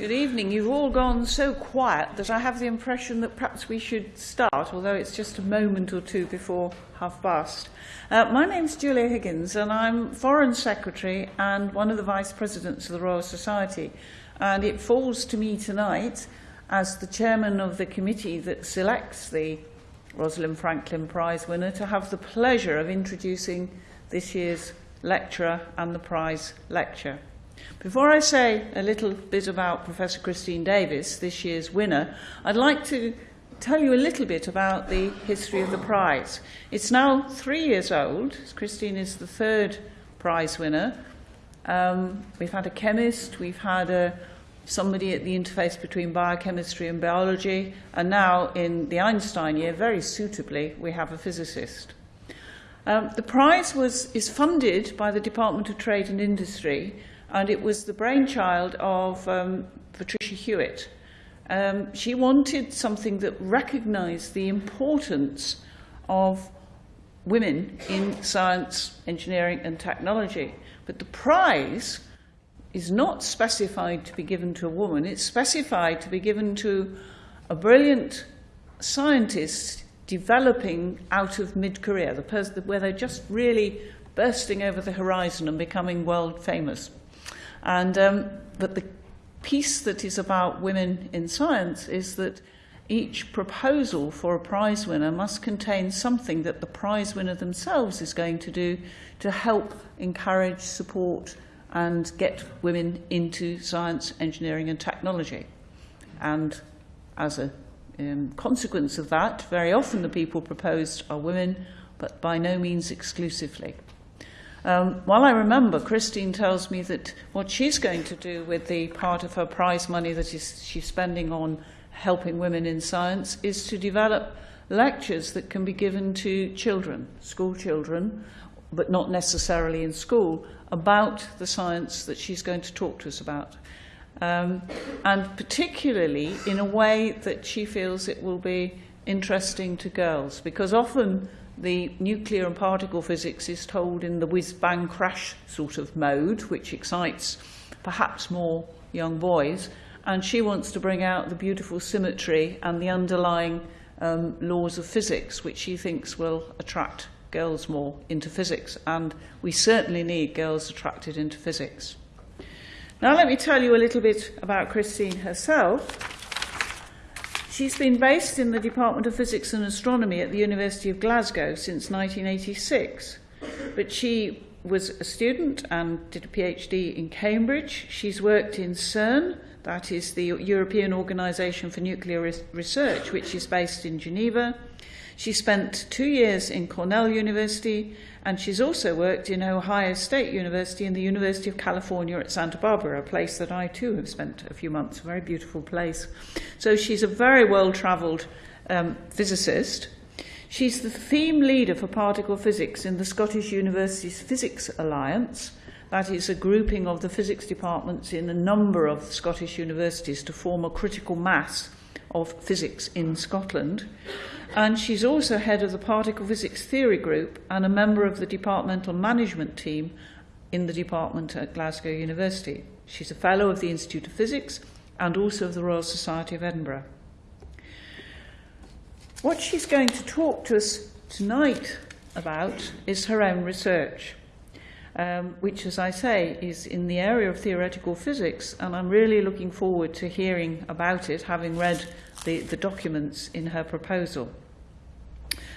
Good evening. You've all gone so quiet that I have the impression that perhaps we should start, although it's just a moment or two before half past. Uh, my name's Julia Higgins, and I'm Foreign Secretary and one of the Vice Presidents of the Royal Society. And it falls to me tonight, as the Chairman of the committee that selects the Rosalind Franklin Prize winner, to have the pleasure of introducing this year's lecturer and the prize lecture. Before I say a little bit about Professor Christine Davies, this year's winner, I'd like to tell you a little bit about the history of the prize. It's now three years old. Christine is the third prize winner. Um, we've had a chemist, we've had a, somebody at the interface between biochemistry and biology, and now in the Einstein year, very suitably, we have a physicist. Um, the prize was, is funded by the Department of Trade and Industry and it was the brainchild of um, Patricia Hewitt. Um, she wanted something that recognized the importance of women in science, engineering and technology. But the prize is not specified to be given to a woman, it's specified to be given to a brilliant scientist developing out of mid-career, the where they're just really bursting over the horizon and becoming world famous. And, um, but the piece that is about women in science is that each proposal for a prize winner must contain something that the prize winner themselves is going to do to help encourage, support, and get women into science, engineering, and technology. And as a um, consequence of that, very often the people proposed are women, but by no means exclusively. Um, while I remember, Christine tells me that what she's going to do with the part of her prize money that is, she's spending on helping women in science is to develop lectures that can be given to children, school children, but not necessarily in school, about the science that she's going to talk to us about. Um, and particularly in a way that she feels it will be interesting to girls, because often the nuclear and particle physics is told in the whiz-bang crash sort of mode, which excites perhaps more young boys. And she wants to bring out the beautiful symmetry and the underlying um, laws of physics, which she thinks will attract girls more into physics. And we certainly need girls attracted into physics. Now let me tell you a little bit about Christine herself. She's been based in the Department of Physics and Astronomy at the University of Glasgow since 1986, but she was a student and did a PhD in Cambridge. She's worked in CERN, that is the European Organisation for Nuclear Re Research, which is based in Geneva. She spent two years in Cornell University and she's also worked in Ohio State University and the University of California at Santa Barbara, a place that I too have spent a few months, a very beautiful place. So she's a very well traveled um, physicist. She's the theme leader for particle physics in the Scottish Universities Physics Alliance. That is a grouping of the physics departments in a number of Scottish universities to form a critical mass of physics in Scotland. And she's also head of the Particle Physics Theory Group and a member of the departmental management team in the department at Glasgow University. She's a fellow of the Institute of Physics and also of the Royal Society of Edinburgh. What she's going to talk to us tonight about is her own research, um, which, as I say, is in the area of theoretical physics, and I'm really looking forward to hearing about it, having read the, the documents in her proposal.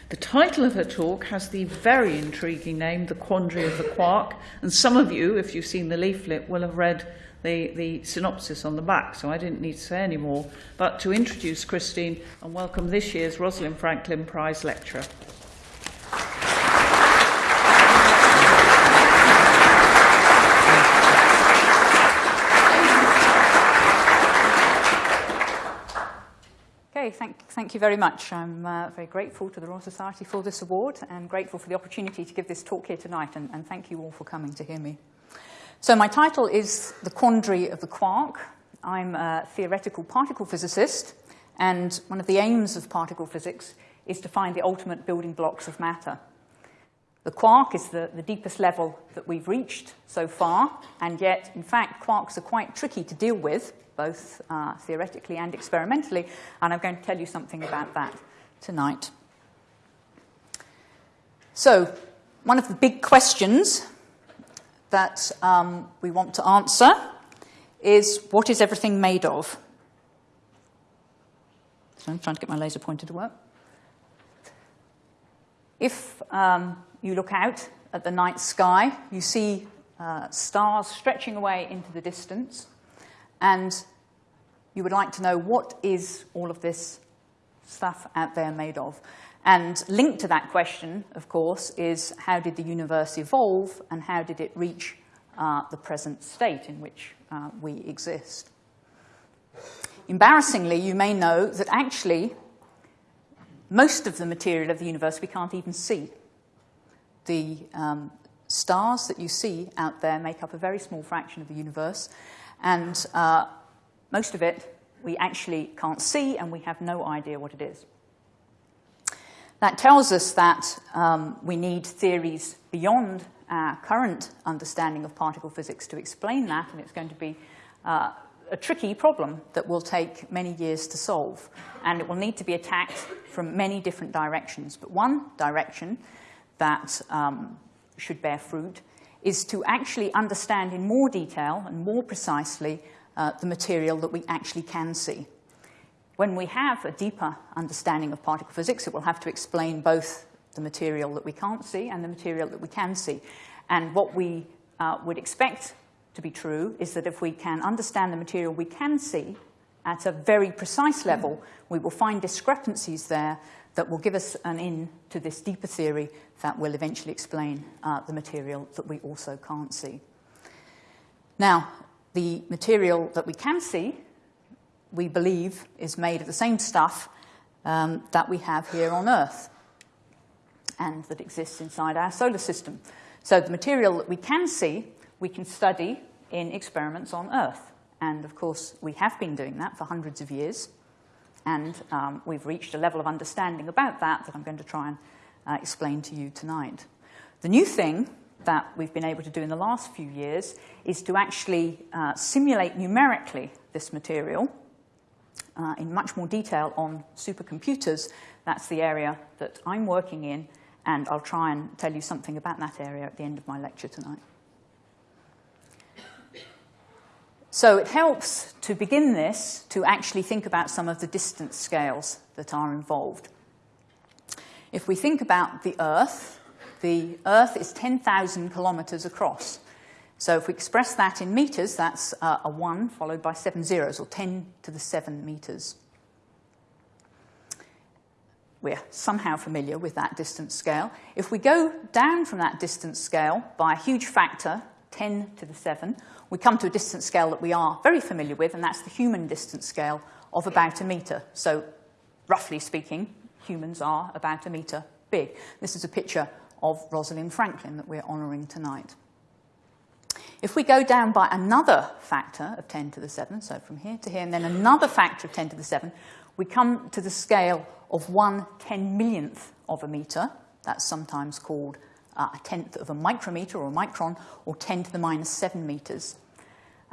The title of her talk has the very intriguing name, The Quandary of the Quark, and some of you, if you've seen the leaflet, will have read the, the synopsis on the back, so I didn't need to say any more, but to introduce Christine and welcome this year's Rosalind Franklin Prize lecturer. Thank, thank you very much. I'm uh, very grateful to the Royal Society for this award and grateful for the opportunity to give this talk here tonight, and, and thank you all for coming to hear me. So my title is The Quandary of the Quark. I'm a theoretical particle physicist, and one of the aims of particle physics is to find the ultimate building blocks of matter. The quark is the, the deepest level that we've reached so far, and yet, in fact, quarks are quite tricky to deal with both uh, theoretically and experimentally, and I'm going to tell you something about that tonight. So, one of the big questions that um, we want to answer is what is everything made of? So I'm trying to get my laser pointer to work. If um, you look out at the night sky, you see uh, stars stretching away into the distance, and you would like to know what is all of this stuff out there made of. And linked to that question, of course, is how did the universe evolve and how did it reach uh, the present state in which uh, we exist? Embarrassingly, you may know that actually most of the material of the universe we can't even see. The um, stars that you see out there make up a very small fraction of the universe, and uh, most of it we actually can't see and we have no idea what it is. That tells us that um, we need theories beyond our current understanding of particle physics to explain that, and it's going to be uh, a tricky problem that will take many years to solve. And it will need to be attacked from many different directions. But one direction that um, should bear fruit is to actually understand in more detail and more precisely uh, the material that we actually can see. When we have a deeper understanding of particle physics, it will have to explain both the material that we can't see and the material that we can see. And what we uh, would expect to be true is that if we can understand the material we can see at a very precise level, we will find discrepancies there that will give us an in to this deeper theory that will eventually explain uh, the material that we also can't see. Now, the material that we can see we believe is made of the same stuff um, that we have here on Earth and that exists inside our solar system. So the material that we can see, we can study in experiments on Earth. And of course, we have been doing that for hundreds of years. And um, we've reached a level of understanding about that that I'm going to try and uh, explain to you tonight. The new thing that we've been able to do in the last few years is to actually uh, simulate numerically this material uh, in much more detail on supercomputers. That's the area that I'm working in, and I'll try and tell you something about that area at the end of my lecture tonight. So it helps to begin this to actually think about some of the distance scales that are involved. If we think about the Earth, the Earth is 10,000 kilometers across. So if we express that in meters, that's uh, a 1 followed by seven zeros, or 10 to the 7 meters. We're somehow familiar with that distance scale. If we go down from that distance scale by a huge factor, 10 to the 7, we come to a distance scale that we are very familiar with, and that's the human distance scale of about a meter. So roughly speaking, humans are about a meter big. This is a picture of Rosalind Franklin that we're honouring tonight. If we go down by another factor of 10 to the 7, so from here to here, and then another factor of 10 to the 7, we come to the scale of 1 10 millionth of a meter. That's sometimes called uh, a tenth of a micrometer or a micron, or 10 to the minus 7 meters.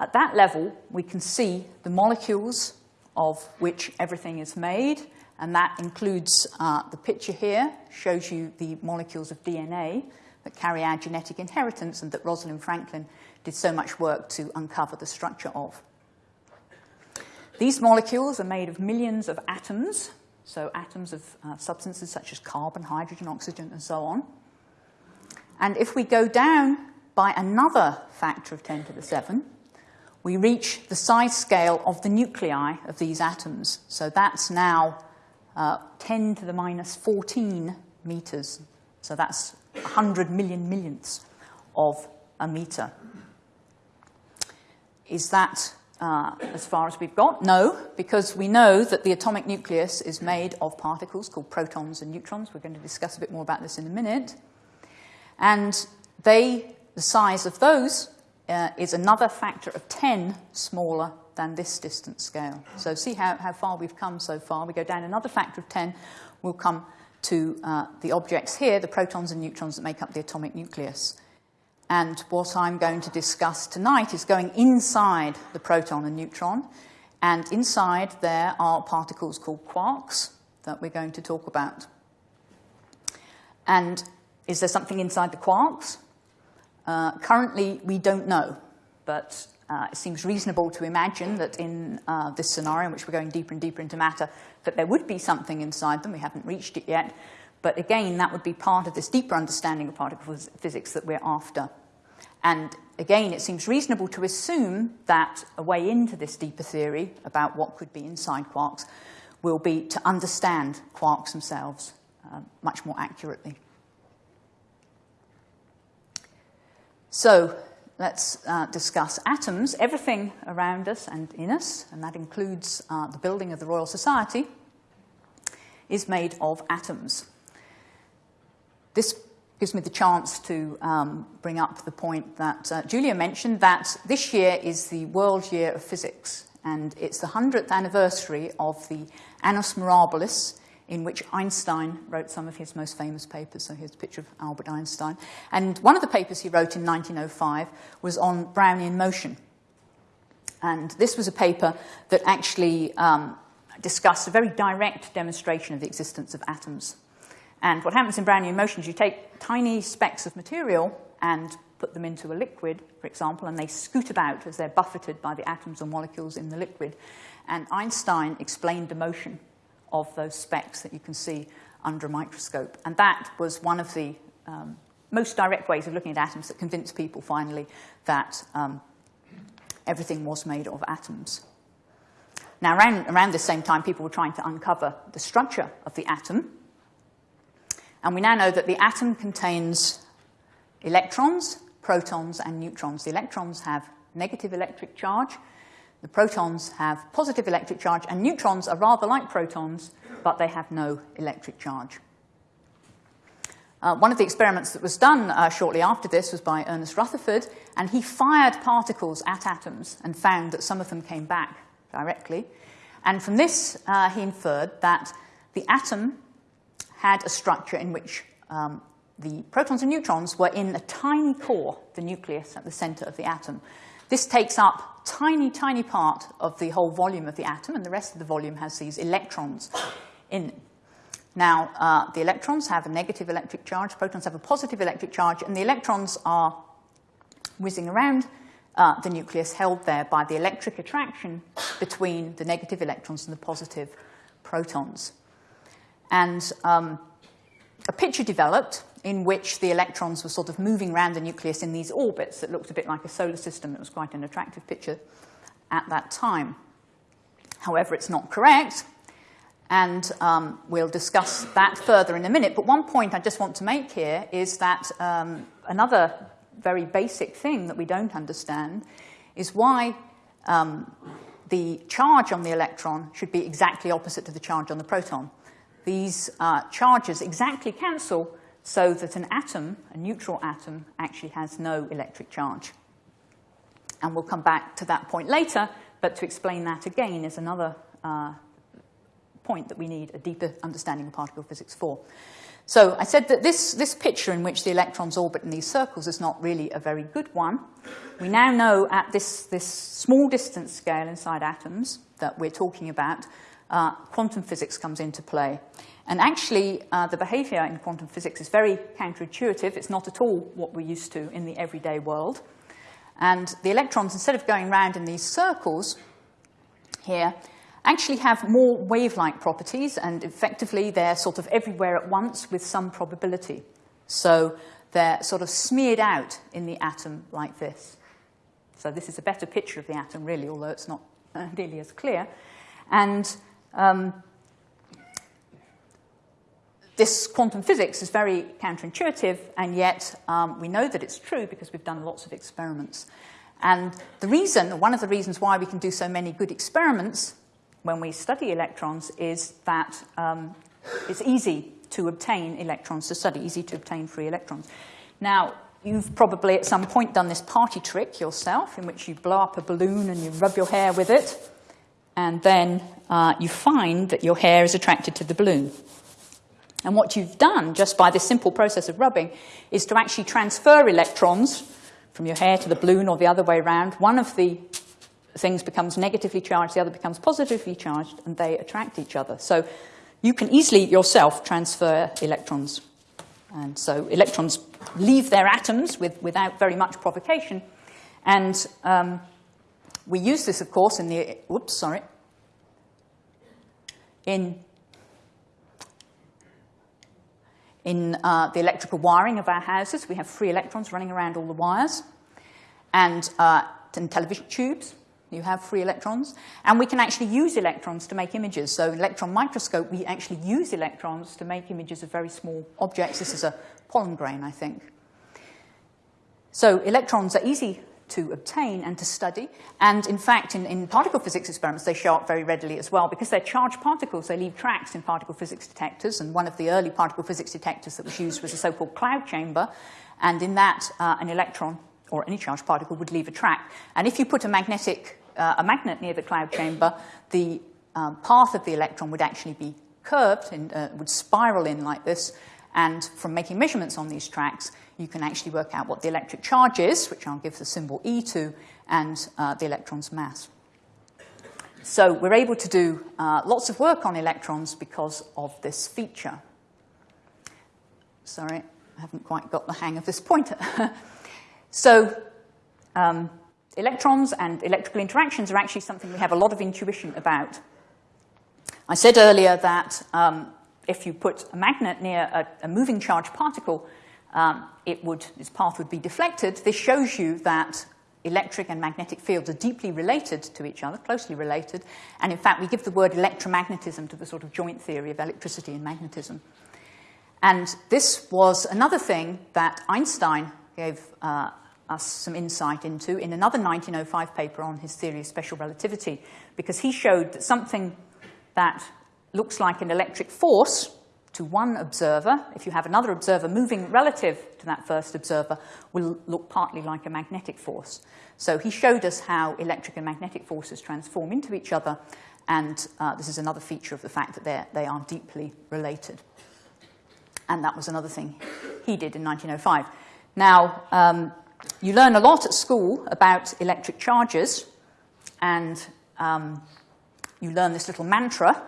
At that level, we can see the molecules of which everything is made, and that includes uh, the picture here, shows you the molecules of DNA that carry our genetic inheritance and that Rosalind Franklin did so much work to uncover the structure of. These molecules are made of millions of atoms, so atoms of uh, substances such as carbon, hydrogen, oxygen, and so on. And if we go down by another factor of 10 to the 7, we reach the size scale of the nuclei of these atoms. So that's now uh, 10 to the minus 14 meters. So that's 100 million millionths of a meter. Is that uh, as far as we've got? No, because we know that the atomic nucleus is made of particles called protons and neutrons. We're going to discuss a bit more about this in a minute. And they, the size of those uh, is another factor of 10 smaller than this distance scale. So see how, how far we've come so far. We go down another factor of 10, we'll come to uh, the objects here, the protons and neutrons that make up the atomic nucleus. And what I'm going to discuss tonight is going inside the proton and neutron And inside there are particles called quarks that we're going to talk about. And is there something inside the quarks? Uh, currently, we don't know, but uh, it seems reasonable to imagine that in uh, this scenario, in which we're going deeper and deeper into matter, that there would be something inside them. We haven't reached it yet. But again, that would be part of this deeper understanding of particle physics that we're after. And again, it seems reasonable to assume that a way into this deeper theory about what could be inside quarks will be to understand quarks themselves uh, much more accurately. So let's uh, discuss atoms. Everything around us and in us, and that includes uh, the building of the Royal Society, is made of atoms. This gives me the chance to um, bring up the point that uh, Julia mentioned that this year is the World Year of Physics, and it's the 100th anniversary of the Annus Mirabilis, in which Einstein wrote some of his most famous papers. So here's a picture of Albert Einstein. And one of the papers he wrote in 1905 was on Brownian motion. And this was a paper that actually um, discussed a very direct demonstration of the existence of atoms. And what happens in Brownian motion is you take tiny specks of material and put them into a liquid, for example, and they scoot about as they're buffeted by the atoms or molecules in the liquid. And Einstein explained the motion of those specks that you can see under a microscope. And that was one of the um, most direct ways of looking at atoms that convinced people finally that um, everything was made of atoms. Now, around, around this same time, people were trying to uncover the structure of the atom. And we now know that the atom contains electrons, protons, and neutrons. The electrons have negative electric charge, the protons have positive electric charge, and neutrons are rather like protons, but they have no electric charge. Uh, one of the experiments that was done uh, shortly after this was by Ernest Rutherford, and he fired particles at atoms and found that some of them came back directly. And from this, uh, he inferred that the atom had a structure in which um, the protons and neutrons were in a tiny core, the nucleus at the center of the atom. This takes up tiny, tiny part of the whole volume of the atom, and the rest of the volume has these electrons in. Now, uh, the electrons have a negative electric charge, protons have a positive electric charge, and the electrons are whizzing around uh, the nucleus held there by the electric attraction between the negative electrons and the positive protons. And um, a picture developed in which the electrons were sort of moving around the nucleus in these orbits that looked a bit like a solar system. It was quite an attractive picture at that time. However, it's not correct, and um, we'll discuss that further in a minute. But one point I just want to make here is that um, another very basic thing that we don't understand is why um, the charge on the electron should be exactly opposite to the charge on the proton. These uh, charges exactly cancel so that an atom, a neutral atom, actually has no electric charge. And we'll come back to that point later, but to explain that again is another uh, point that we need a deeper understanding of particle physics for. So I said that this, this picture in which the electrons orbit in these circles is not really a very good one. We now know at this, this small distance scale inside atoms that we're talking about, uh, quantum physics comes into play. And actually, uh, the behavior in quantum physics is very counterintuitive. It's not at all what we're used to in the everyday world. And the electrons, instead of going around in these circles here, actually have more wave-like properties, and effectively they're sort of everywhere at once with some probability. So they're sort of smeared out in the atom like this. So this is a better picture of the atom, really, although it's not uh, nearly as clear. And um, this quantum physics is very counterintuitive, and yet um, we know that it's true because we've done lots of experiments. And the reason, one of the reasons why we can do so many good experiments when we study electrons is that um, it's easy to obtain electrons to study, easy to obtain free electrons. Now, you've probably at some point done this party trick yourself in which you blow up a balloon and you rub your hair with it, and then uh, you find that your hair is attracted to the balloon. And what you've done, just by this simple process of rubbing, is to actually transfer electrons from your hair to the balloon or the other way around. One of the things becomes negatively charged, the other becomes positively charged, and they attract each other. So you can easily yourself transfer electrons. And so electrons leave their atoms with, without very much provocation. And um, we use this, of course, in the, whoops, sorry, in, in uh, the electrical wiring of our houses. We have free electrons running around all the wires. And uh, in television tubes, you have free electrons. And we can actually use electrons to make images. So electron microscope, we actually use electrons to make images of very small objects. This is a pollen grain, I think. So electrons are easy to obtain and to study. And in fact, in, in, particle physics experiments, they show up very readily as well. Because they're charged particles, they leave tracks in particle physics detectors. And one of the early particle physics detectors that was used was a so-called cloud chamber. And in that, uh, an electron or any charged particle would leave a track. And if you put a magnetic uh, a magnet near the cloud chamber, the um, path of the electron would actually be curved and uh, would spiral in like this. And from making measurements on these tracks, you can actually work out what the electric charge is, which I'll give the symbol E to, and uh, the electron's mass. So we're able to do uh, lots of work on electrons because of this feature. Sorry, I haven't quite got the hang of this pointer. so um, electrons and electrical interactions are actually something we have a lot of intuition about. I said earlier that um, if you put a magnet near a, a moving charged particle, um, it would, its path would be deflected. This shows you that electric and magnetic fields are deeply related to each other, closely related. And in fact, we give the word electromagnetism to the sort of joint theory of electricity and magnetism. And this was another thing that Einstein gave uh, us some insight into in another 1905 paper on his theory of special relativity, because he showed that something that looks like an electric force to one observer, if you have another observer moving relative to that first observer, will look partly like a magnetic force. So he showed us how electric and magnetic forces transform into each other, and uh, this is another feature of the fact that they are deeply related. And that was another thing he did in 1905. Now, um, you learn a lot at school about electric charges, and um, you learn this little mantra,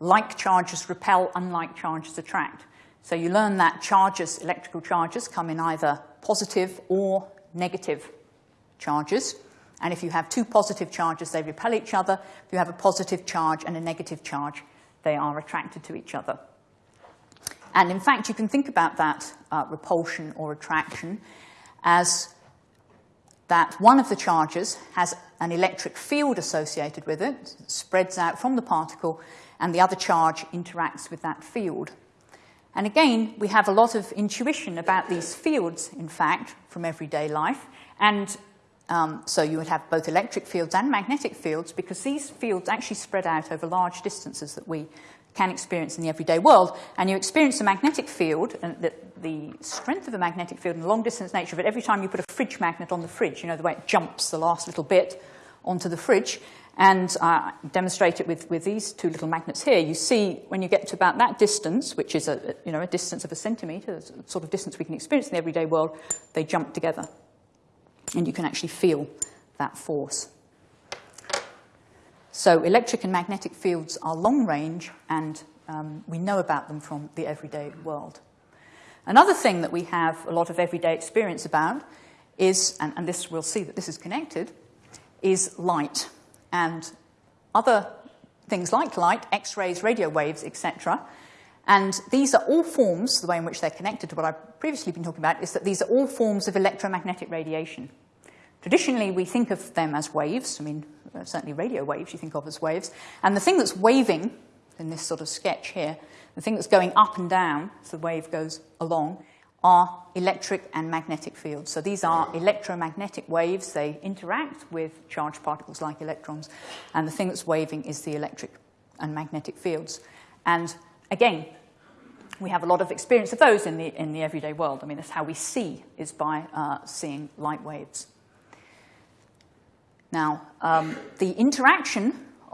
like charges repel, unlike charges attract. So you learn that charges, electrical charges, come in either positive or negative charges. And if you have two positive charges, they repel each other. If you have a positive charge and a negative charge, they are attracted to each other. And in fact, you can think about that uh, repulsion or attraction as that one of the charges has an electric field associated with it, spreads out from the particle, and the other charge interacts with that field. And again, we have a lot of intuition about these fields, in fact, from everyday life. And um, so you would have both electric fields and magnetic fields because these fields actually spread out over large distances that we can experience in the everyday world. And you experience a magnetic field, and the, the strength of a magnetic field and the long distance nature of it, every time you put a fridge magnet on the fridge, you know, the way it jumps the last little bit onto the fridge. And uh, demonstrate it with, with these two little magnets here. You see when you get to about that distance, which is a, you know, a distance of a centimetre, the sort of distance we can experience in the everyday world, they jump together. And you can actually feel that force. So electric and magnetic fields are long range, and um, we know about them from the everyday world. Another thing that we have a lot of everyday experience about is, and, and this we'll see that this is connected, is light and other things like light, X-rays, radio waves, etc. And these are all forms, the way in which they're connected to what I've previously been talking about, is that these are all forms of electromagnetic radiation. Traditionally, we think of them as waves. I mean, uh, certainly radio waves you think of as waves. And the thing that's waving in this sort of sketch here, the thing that's going up and down as the wave goes along, are electric and magnetic fields. So these are electromagnetic waves. They interact with charged particles like electrons. And the thing that's waving is the electric and magnetic fields. And again, we have a lot of experience of those in the, in the everyday world. I mean, that's how we see, is by uh, seeing light waves. Now, um, the interaction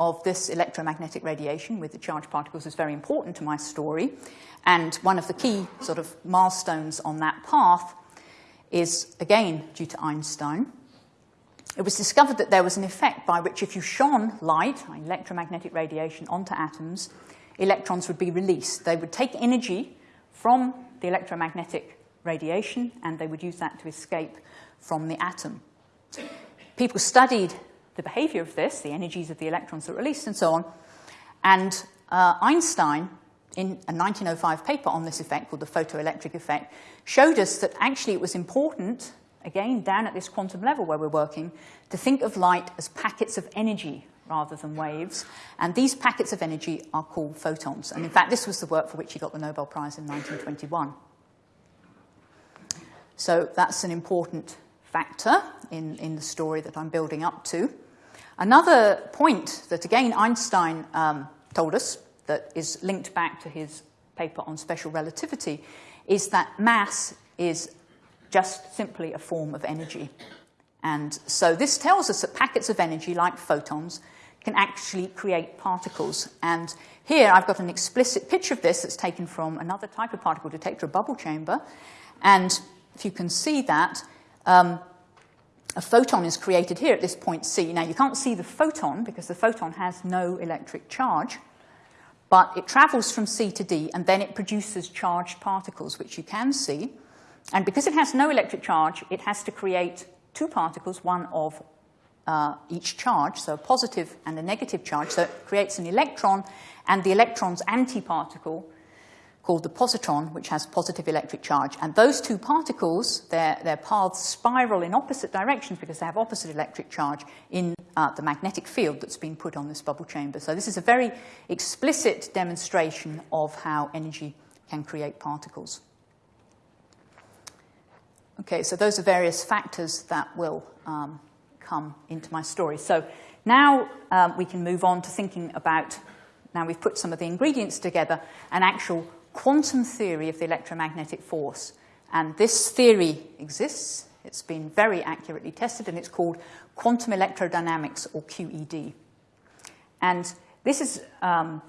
of this electromagnetic radiation with the charged particles is very important to my story. And one of the key sort of milestones on that path is, again, due to Einstein. it was discovered that there was an effect by which if you shone light, electromagnetic radiation, onto atoms, electrons would be released. They would take energy from the electromagnetic radiation and they would use that to escape from the atom. People studied the behavior of this, the energies of the electrons that are released, and so on. And uh, Einstein, in a 1905 paper on this effect called the photoelectric effect, showed us that actually it was important, again, down at this quantum level where we're working, to think of light as packets of energy rather than waves. And these packets of energy are called photons. And in fact, this was the work for which he got the Nobel Prize in 1921. So that's an important factor in, in the story that I'm building up to. Another point that, again, Einstein um, told us that is linked back to his paper on special relativity is that mass is just simply a form of energy. And so this tells us that packets of energy, like photons, can actually create particles. And here I've got an explicit picture of this that's taken from another type of particle detector, a bubble chamber. And if you can see that, um, a photon is created here at this point C. Now, you can't see the photon because the photon has no electric charge, but it travels from C to D and then it produces charged particles, which you can see. And because it has no electric charge, it has to create two particles, one of uh, each charge, so a positive and a negative charge. So it creates an electron and the electron's antiparticle called the positron, which has positive electric charge. And those two particles, their, their paths spiral in opposite directions because they have opposite electric charge in uh, the magnetic field that's been put on this bubble chamber. So this is a very explicit demonstration of how energy can create particles. Okay, so those are various factors that will um, come into my story. So now um, we can move on to thinking about, now we've put some of the ingredients together, an actual quantum theory of the electromagnetic force. And this theory exists. It's been very accurately tested, and it's called quantum electrodynamics, or QED. And this is um,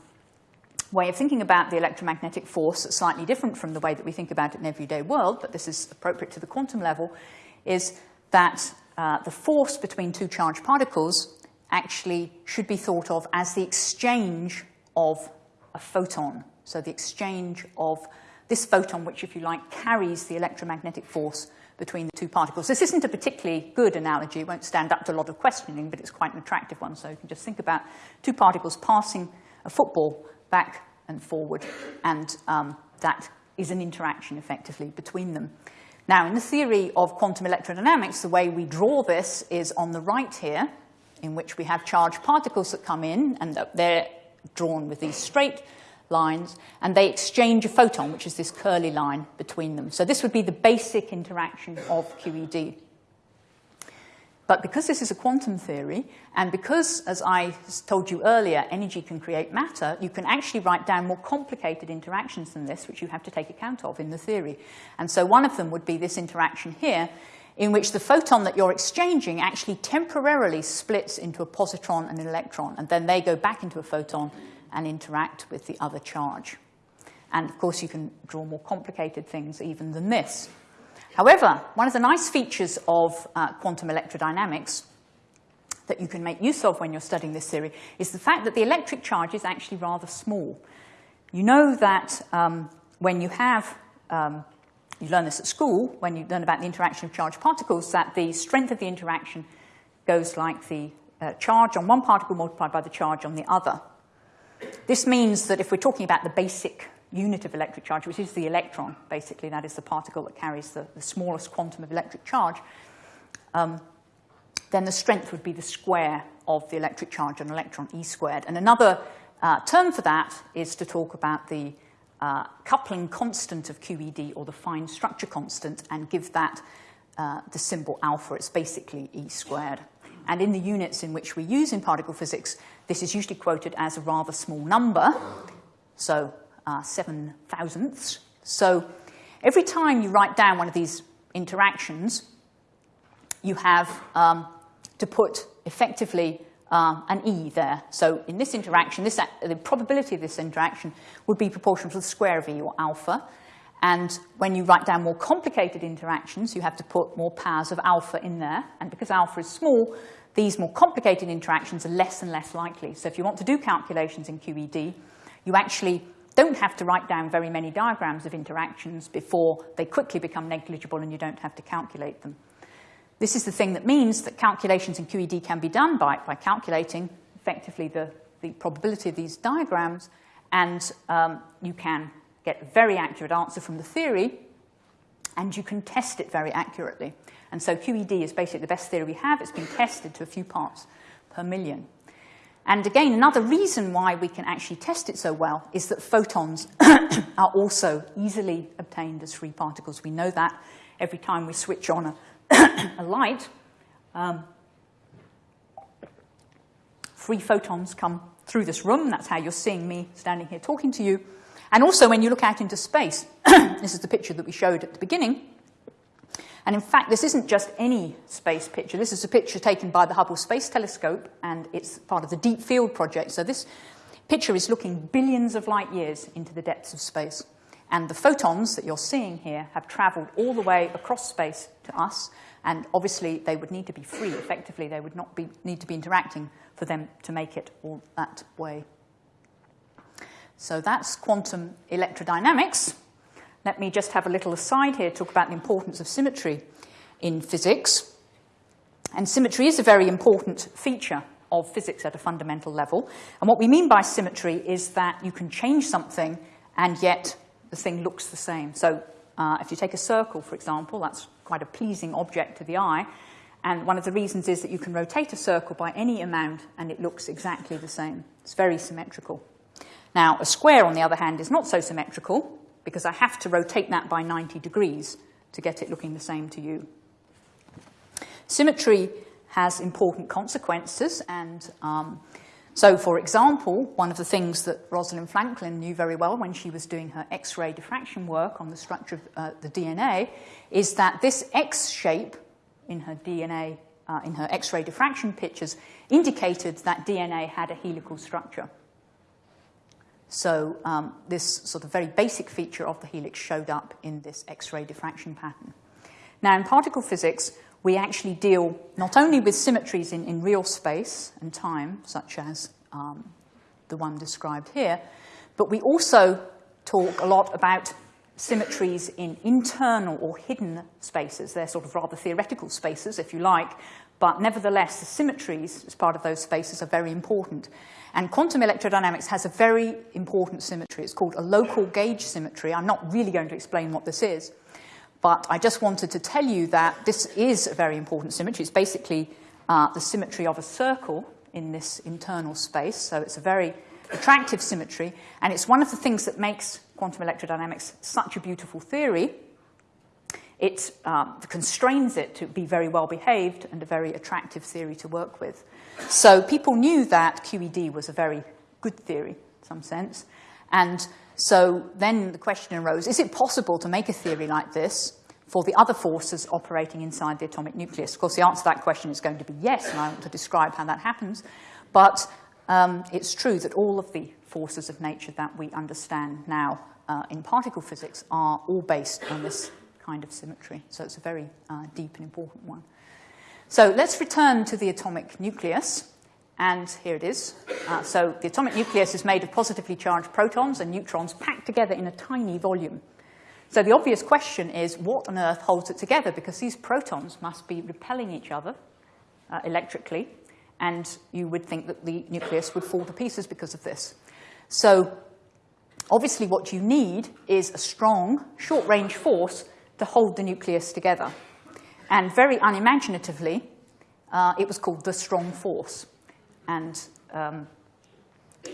way of thinking about the electromagnetic force that's slightly different from the way that we think about it in everyday world, but this is appropriate to the quantum level, is that uh, the force between two charged particles actually should be thought of as the exchange of a photon so the exchange of this photon, which, if you like, carries the electromagnetic force between the two particles. This isn't a particularly good analogy. It won't stand up to a lot of questioning, but it's quite an attractive one. So you can just think about two particles passing a football back and forward, and um, that is an interaction, effectively, between them. Now, in the theory of quantum electrodynamics, the way we draw this is on the right here, in which we have charged particles that come in, and they're drawn with these straight lines, and they exchange a photon, which is this curly line between them. So this would be the basic interaction of QED. But because this is a quantum theory, and because, as I told you earlier, energy can create matter, you can actually write down more complicated interactions than this, which you have to take account of in the theory. And so one of them would be this interaction here, in which the photon that you're exchanging actually temporarily splits into a positron and an electron, and then they go back into a photon and interact with the other charge. And of course, you can draw more complicated things even than this. However, one of the nice features of uh, quantum electrodynamics that you can make use of when you're studying this theory is the fact that the electric charge is actually rather small. You know that um, when you have, um, you learn this at school, when you learn about the interaction of charged particles, that the strength of the interaction goes like the uh, charge on one particle multiplied by the charge on the other. This means that if we're talking about the basic unit of electric charge, which is the electron, basically, that is the particle that carries the, the smallest quantum of electric charge, um, then the strength would be the square of the electric charge on electron, E squared. And another uh, term for that is to talk about the uh, coupling constant of QED, or the fine structure constant, and give that uh, the symbol alpha. It's basically E squared. And in the units in which we use in particle physics, this is usually quoted as a rather small number, so uh, seven thousandths. So every time you write down one of these interactions, you have um, to put effectively uh, an E there. So in this interaction, this, the probability of this interaction would be proportional to the square of E, or alpha. And when you write down more complicated interactions, you have to put more powers of alpha in there. And because alpha is small, these more complicated interactions are less and less likely. So if you want to do calculations in QED, you actually don't have to write down very many diagrams of interactions before they quickly become negligible and you don't have to calculate them. This is the thing that means that calculations in QED can be done by, by calculating effectively the, the probability of these diagrams, and um, you can get a very accurate answer from the theory, and you can test it very accurately. And so QED is basically the best theory we have. It's been tested to a few parts per million. And again, another reason why we can actually test it so well is that photons are also easily obtained as free particles. We know that every time we switch on a, a light, um, free photons come through this room. That's how you're seeing me standing here talking to you. And also when you look out into space, this is the picture that we showed at the beginning, and in fact, this isn't just any space picture. This is a picture taken by the Hubble Space Telescope, and it's part of the Deep Field project. So this picture is looking billions of light years into the depths of space. And the photons that you're seeing here have traveled all the way across space to us, and obviously they would need to be free. Effectively, they would not be, need to be interacting for them to make it all that way. So that's quantum electrodynamics. Let me just have a little aside here, talk about the importance of symmetry in physics. And symmetry is a very important feature of physics at a fundamental level. And what we mean by symmetry is that you can change something and yet the thing looks the same. So uh, if you take a circle, for example, that's quite a pleasing object to the eye. And one of the reasons is that you can rotate a circle by any amount and it looks exactly the same. It's very symmetrical. Now, a square, on the other hand, is not so symmetrical because I have to rotate that by 90 degrees to get it looking the same to you. Symmetry has important consequences, and um, so, for example, one of the things that Rosalind Franklin knew very well when she was doing her X-ray diffraction work on the structure of uh, the DNA is that this X shape in her DNA, uh, in her X-ray diffraction pictures, indicated that DNA had a helical structure. So um, this sort of very basic feature of the helix showed up in this X-ray diffraction pattern. Now, in particle physics, we actually deal not only with symmetries in, in real space and time, such as um, the one described here, but we also talk a lot about symmetries in internal or hidden spaces. They're sort of rather theoretical spaces, if you like, but nevertheless, the symmetries as part of those spaces are very important. And quantum electrodynamics has a very important symmetry. It's called a local gauge symmetry. I'm not really going to explain what this is, but I just wanted to tell you that this is a very important symmetry. It's basically uh, the symmetry of a circle in this internal space, so it's a very attractive symmetry, and it's one of the things that makes quantum electrodynamics such a beautiful theory. It um, constrains it to be very well behaved and a very attractive theory to work with. So people knew that QED was a very good theory in some sense. And so then the question arose, is it possible to make a theory like this for the other forces operating inside the atomic nucleus? Of course, the answer to that question is going to be yes, and I want to describe how that happens. But um, it's true that all of the forces of nature that we understand now uh, in particle physics are all based on this kind of symmetry. So it's a very uh, deep and important one. So let's return to the atomic nucleus. And here it is. Uh, so the atomic nucleus is made of positively charged protons and neutrons packed together in a tiny volume. So the obvious question is, what on earth holds it together? Because these protons must be repelling each other uh, electrically, and you would think that the nucleus would fall to pieces because of this. So obviously what you need is a strong, short-range force to hold the nucleus together. And very unimaginatively, uh, it was called the strong force. And um,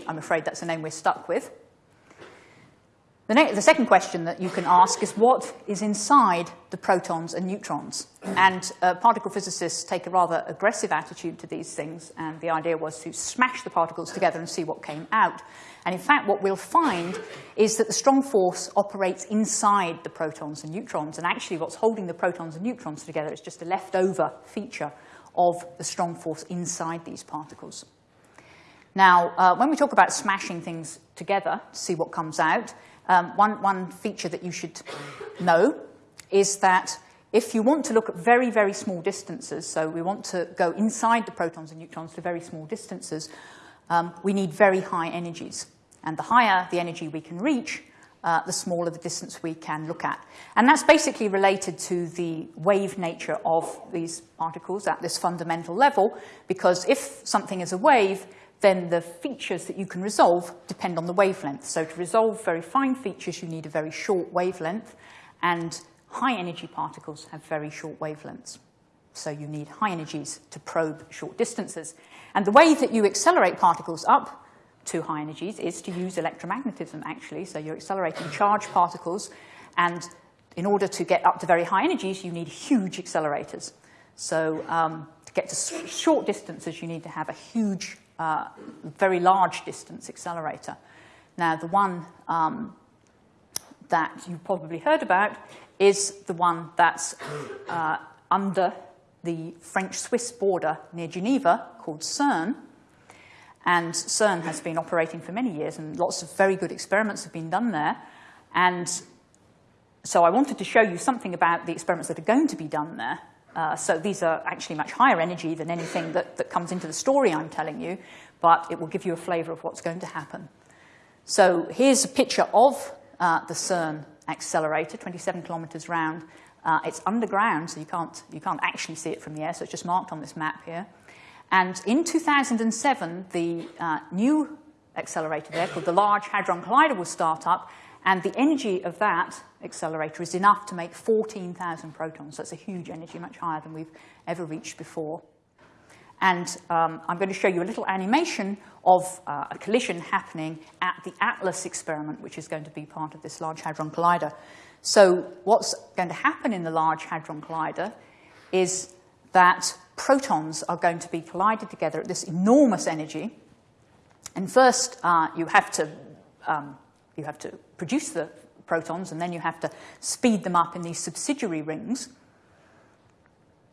I'm afraid that's the name we're stuck with. The, the, second question that you can ask is what is inside the protons and neutrons? And uh, particle physicists take a rather aggressive attitude to these things, and the idea was to smash the particles together and see what came out. And in fact, what we'll find is that the strong force operates inside the protons and neutrons, and actually what's holding the protons and neutrons together is just a leftover feature of the strong force inside these particles. Now, uh, when we talk about smashing things together to see what comes out, um, one, one feature that you should know is that if you want to look at very, very small distances, so we want to go inside the protons and neutrons to very small distances, um, we need very high energies. And the higher the energy we can reach, uh, the smaller the distance we can look at. And that's basically related to the wave nature of these particles at this fundamental level, because if something is a wave, then the features that you can resolve depend on the wavelength. So to resolve very fine features, you need a very short wavelength, and high energy particles have very short wavelengths. So you need high energies to probe short distances. And the way that you accelerate particles up to high energies is to use electromagnetism, actually. So you're accelerating charged particles, and in order to get up to very high energies, you need huge accelerators. So um, to get to short distances, you need to have a huge, uh, very large distance accelerator. Now, the one um, that you've probably heard about is the one that's uh, under the French-Swiss border near Geneva called CERN. And CERN has been operating for many years, and lots of very good experiments have been done there. And so I wanted to show you something about the experiments that are going to be done there. Uh, so these are actually much higher energy than anything that, that comes into the story I'm telling you, but it will give you a flavor of what's going to happen. So here's a picture of uh, the CERN accelerator, 27 kilometers round. Uh, it's underground, so you can't, you can't actually see it from the air, so it's just marked on this map here. And in 2007, the uh, new accelerator there, called the Large Hadron Collider, will start up, and the energy of that accelerator is enough to make 14,000 protons. That's a huge energy, much higher than we've ever reached before. And um, I'm going to show you a little animation of uh, a collision happening at the ATLAS experiment, which is going to be part of this Large Hadron Collider. So what's going to happen in the Large Hadron Collider is that protons are going to be collided together at this enormous energy. And first, uh, you, have to, um, you have to produce the protons, and then you have to speed them up in these subsidiary rings.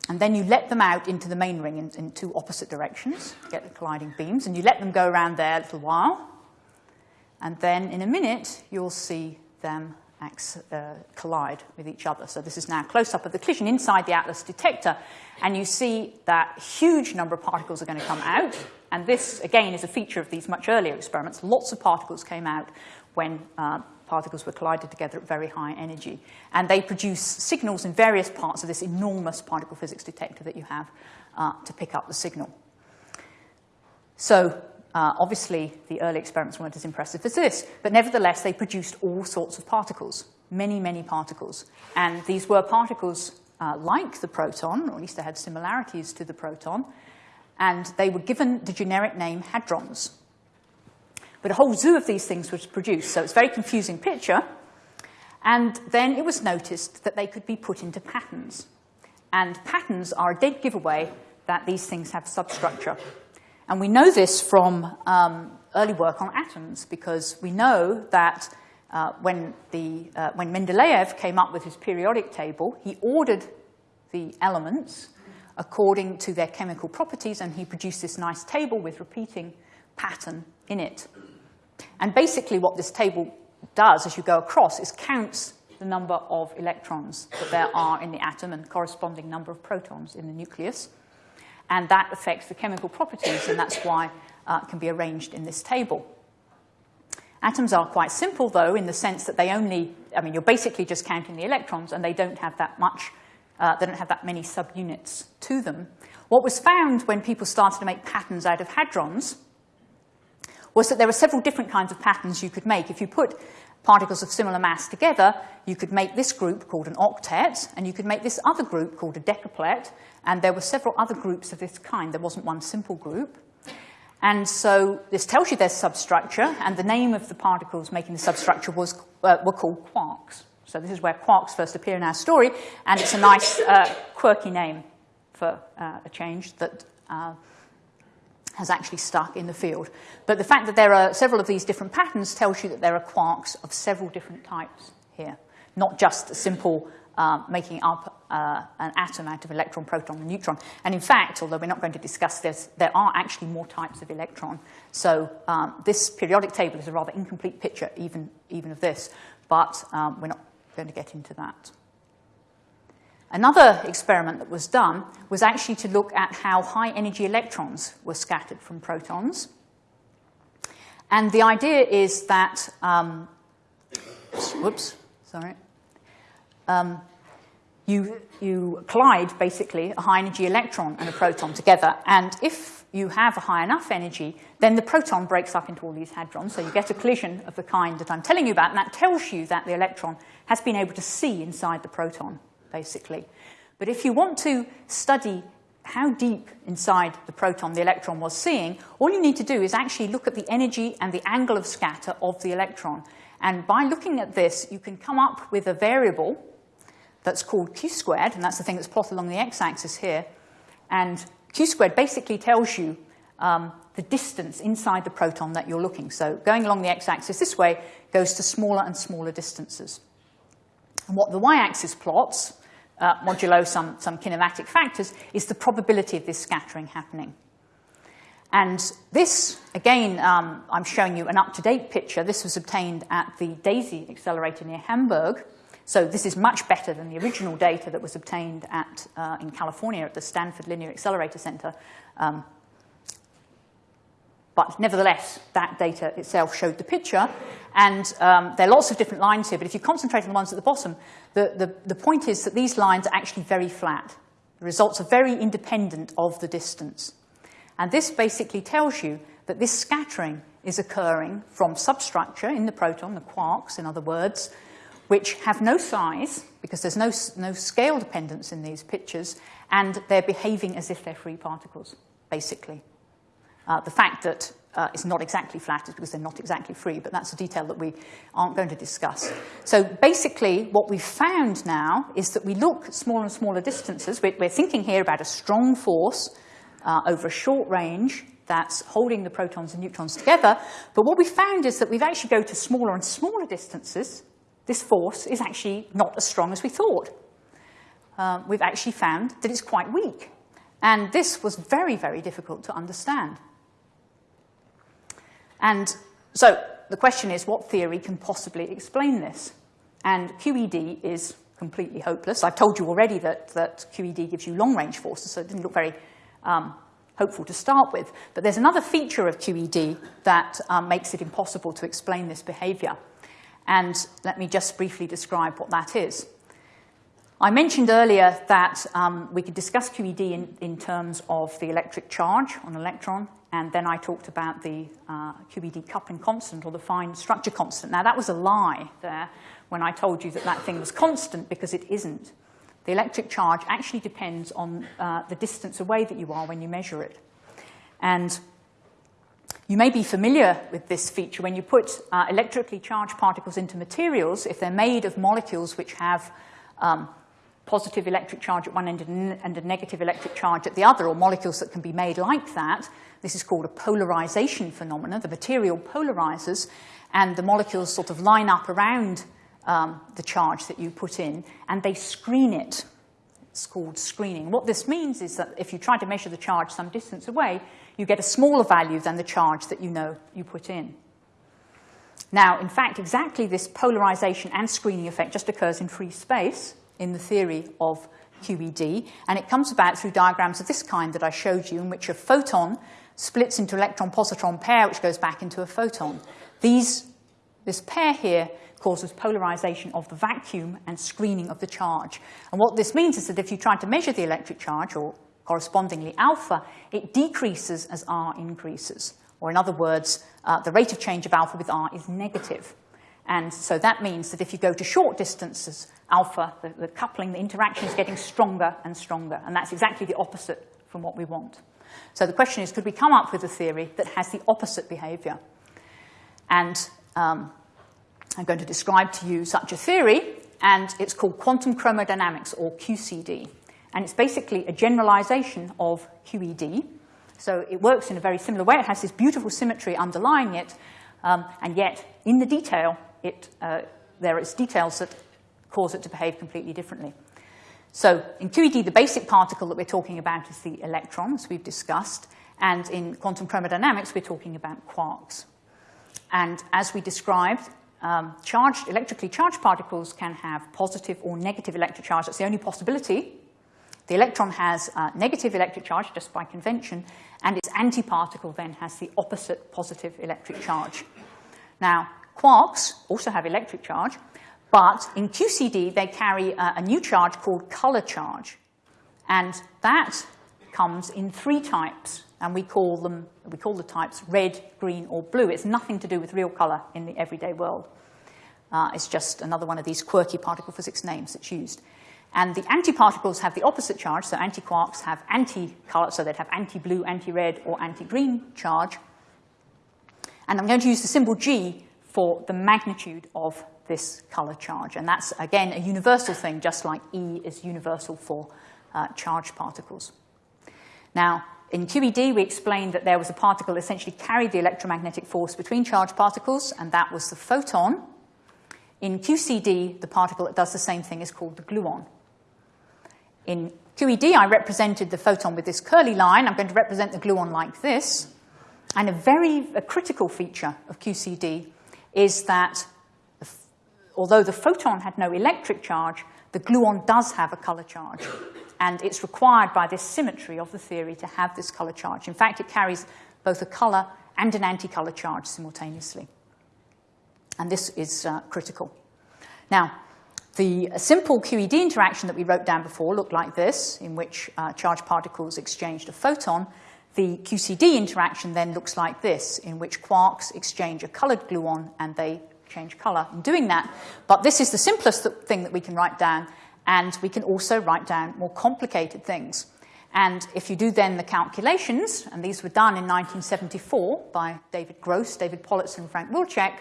And then you let them out into the main ring in, in two opposite directions, get the colliding beams, and you let them go around there a little while. And then in a minute, you'll see them uh, collide with each other. So this is now close up of the collision inside the ATLAS detector, and you see that huge number of particles are going to come out. And this, again, is a feature of these much earlier experiments. Lots of particles came out when uh, particles were collided together at very high energy. And they produce signals in various parts of this enormous particle physics detector that you have uh, to pick up the signal. So uh, obviously, the early experiments weren't as impressive as this, but nevertheless, they produced all sorts of particles, many, many particles. And these were particles uh, like the proton, or at least they had similarities to the proton, and they were given the generic name hadrons. But a whole zoo of these things was produced, so it's a very confusing picture. And then it was noticed that they could be put into patterns. And patterns are a dead giveaway that these things have substructure. And we know this from um, early work on atoms because we know that uh, when, the, uh, when Mendeleev came up with his periodic table, he ordered the elements according to their chemical properties, and he produced this nice table with repeating pattern in it. And basically what this table does as you go across is counts the number of electrons that there are in the atom and corresponding number of protons in the nucleus and that affects the chemical properties, and that's why uh, it can be arranged in this table. Atoms are quite simple, though, in the sense that they only, I mean, you're basically just counting the electrons, and they don't have that much, uh, they don't have that many subunits to them. What was found when people started to make patterns out of hadrons was that there were several different kinds of patterns you could make. If you put particles of similar mass together, you could make this group called an octet, and you could make this other group called a decuplet, and there were several other groups of this kind. There wasn't one simple group. And so this tells you their substructure, and the name of the particles making the substructure was, uh, were called quarks. So this is where quarks first appear in our story, and it's a nice, uh, quirky name for uh, a change that uh, has actually stuck in the field. But the fact that there are several of these different patterns tells you that there are quarks of several different types here, not just a simple uh, making up uh, an atom out of electron, proton, and neutron. And in fact, although we're not going to discuss this, there are actually more types of electron. So um, this periodic table is a rather incomplete picture even, even of this. but um, we're not going to get into that. Another experiment that was done was actually to look at how high energy electrons were scattered from protons. And the idea is that, um, whoops, sorry, um, you, you collide basically a high energy electron and a proton together. And if you have a high enough energy, then the proton breaks up into all these hadrons. So you get a collision of the kind that I'm telling you about, and that tells you that the electron has been able to see inside the proton basically. But if you want to study how deep inside the proton the electron was seeing, all you need to do is actually look at the energy and the angle of scatter of the electron. And by looking at this, you can come up with a variable that's called q squared, and that's the thing that's plotted along the x-axis here. And q squared basically tells you um, the distance inside the proton that you're looking. So going along the x-axis this way goes to smaller and smaller distances. And what the y-axis plots, uh, modulo some, some kinematic factors, is the probability of this scattering happening. And this, again, um, I'm showing you an up-to-date picture. This was obtained at the DESY accelerator near Hamburg. So this is much better than the original data that was obtained at, uh, in California at the Stanford Linear Accelerator Center. Um, but nevertheless, that data itself showed the picture. And um, there are lots of different lines here, but if you concentrate on the ones at the bottom, the, the, the point is that these lines are actually very flat. The results are very independent of the distance. And this basically tells you that this scattering is occurring from substructure in the proton, the quarks, in other words, which have no size, because there's no, no scale dependence in these pictures, and they're behaving as if they're free particles, basically. Uh, the fact that uh, it's not exactly flat is because they're not exactly free, but that's a detail that we aren't going to discuss. So basically, what we've found now is that we look at smaller and smaller distances. We're, we're thinking here about a strong force uh, over a short range that's holding the protons and neutrons together. But what we found is that we've actually go to smaller and smaller distances. This force is actually not as strong as we thought. Uh, we've actually found that it's quite weak. And this was very, very difficult to understand. And so the question is, what theory can possibly explain this? And QED is completely hopeless. I've told you already that, that QED gives you long-range forces, so it didn't look very um, hopeful to start with. But there's another feature of QED that um, makes it impossible to explain this behavior. And let me just briefly describe what that is. I mentioned earlier that um, we could discuss QED in, in, terms of the electric charge on an electron, and then I talked about the uh, QED coupling constant or the fine structure constant. Now, that was a lie there when I told you that that thing was constant because it isn't. The electric charge actually depends on uh, the distance away that you are when you measure it. And you may be familiar with this feature when you put uh, electrically charged particles into materials, if they're made of molecules which have um, positive electric charge at one end and a negative electric charge at the other, or molecules that can be made like that. This is called a polarization phenomenon. The material polarizes, and the molecules sort of line up around um, the charge that you put in, and they screen it. It's called screening. What this means is that if you try to measure the charge some distance away, you get a smaller value than the charge that you know you put in. Now, in fact, exactly this polarization and screening effect just occurs in free space in the theory of QED, and it comes about through diagrams of this kind that I showed you, in which a photon splits into electron-positron pair, which goes back into a photon. These, this pair here causes polarization of the vacuum and screening of the charge. And what this means is that if you try to measure the electric charge, or correspondingly alpha, it decreases as R increases. Or in other words, uh, the rate of change of alpha with R is negative. And so that means that if you go to short distances, alpha, the, the coupling, the interaction is getting stronger and stronger. And that's exactly the opposite from what we want. So the question is, could we come up with a theory that has the opposite behavior? And um, I'm going to describe to you such a theory, and it's called quantum chromodynamics, or QCD. And it's basically a generalization of QED. So it works in a very similar way. It has this beautiful symmetry underlying it, um, and yet, in the detail, it, uh, there is details that cause it to behave completely differently. So in QED, the basic particle that we're talking about is the electron, as we've discussed, and in quantum chromodynamics, we're talking about quarks. And as we described, um, charged, electrically charged particles can have positive or negative electric charge. That's the only possibility. The electron has uh, negative electric charge just by convention, and its antiparticle then has the opposite positive electric charge. Now, quarks also have electric charge, but in QCD they carry a, a new charge called color charge. And that comes in three types, and we call them, we call the types red, green, or blue. It's nothing to do with real color in the everyday world. Uh, it's just another one of these quirky particle physics names that's used. And the antiparticles have the opposite charge, so antiquarks have anti-color, so they'd have anti-blue, anti-red, or anti-green charge. And I'm going to use the symbol G for the magnitude of this color charge. And that's, again, a universal thing, just like E is universal for uh, charged particles. Now, in QED, we explained that there was a particle that essentially carried the electromagnetic force between charged particles, and that was the photon. In QCD, the particle that does the same thing is called the gluon. In QED, I represented the photon with this curly line. I'm going to represent the gluon like this. And a very a critical feature of QCD is that although the photon had no electric charge, the gluon does have a color charge. And it's required by this symmetry of the theory to have this color charge. In fact, it carries both a color and an anti-color charge simultaneously. And this is uh, critical. Now, the simple QED interaction that we wrote down before looked like this, in which uh, charged particles exchanged a photon. The QCD interaction then looks like this, in which quarks exchange a colored gluon and they change color in doing that. But this is the simplest thing that we can write down, and we can also write down more complicated things. And if you do then the calculations, and these were done in 1974 by David Gross, David Politzer, and Frank Wilczek,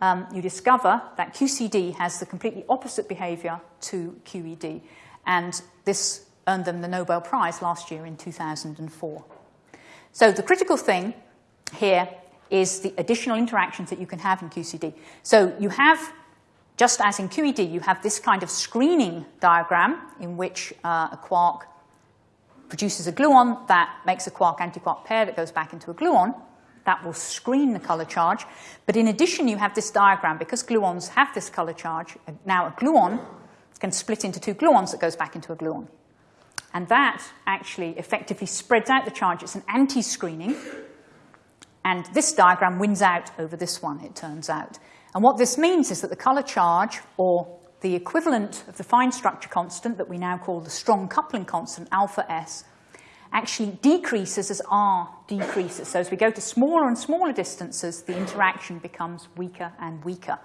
um, you discover that QCD has the completely opposite behavior to QED. And this earned them the Nobel Prize last year in 2004. So the critical thing here is the additional interactions that you can have in QCD. So you have just as in QED, you have this kind of screening diagram in which uh, a quark produces a gluon that makes a quark-antiquark pair that goes back into a gluon. That will screen the color charge. But in addition, you have this diagram. Because gluons have this color charge, now a gluon can split into two gluons that goes back into a gluon. And that actually effectively spreads out the charge. It's an anti-screening. And this diagram wins out over this one, it turns out. And what this means is that the color charge, or the equivalent of the fine structure constant that we now call the strong coupling constant, alpha S, actually decreases as R decreases. So as we go to smaller and smaller distances, the interaction becomes weaker and weaker.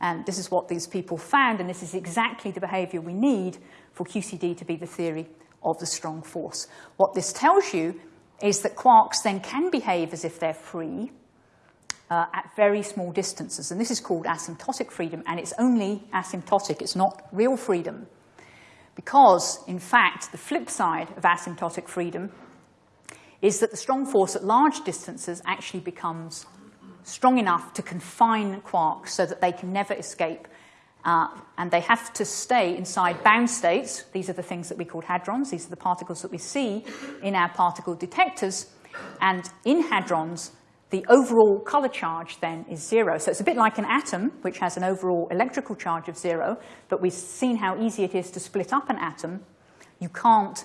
And this is what these people found, and this is exactly the behavior we need for QCD to be the theory of the strong force. What this tells you is that quarks then can behave as if they're free, uh, at very small distances. And this is called asymptotic freedom, and it's only asymptotic, it's not real freedom. Because, in fact, the flip side of asymptotic freedom is that the strong force at large distances actually becomes strong enough to confine quarks so that they can never escape. Uh, and they have to stay inside bound states. These are the things that we call hadrons. These are the particles that we see in our particle detectors. And in hadrons, the overall color charge then is zero. So it's a bit like an atom, which has an overall electrical charge of zero, but we've seen how easy it is to split up an atom. You can't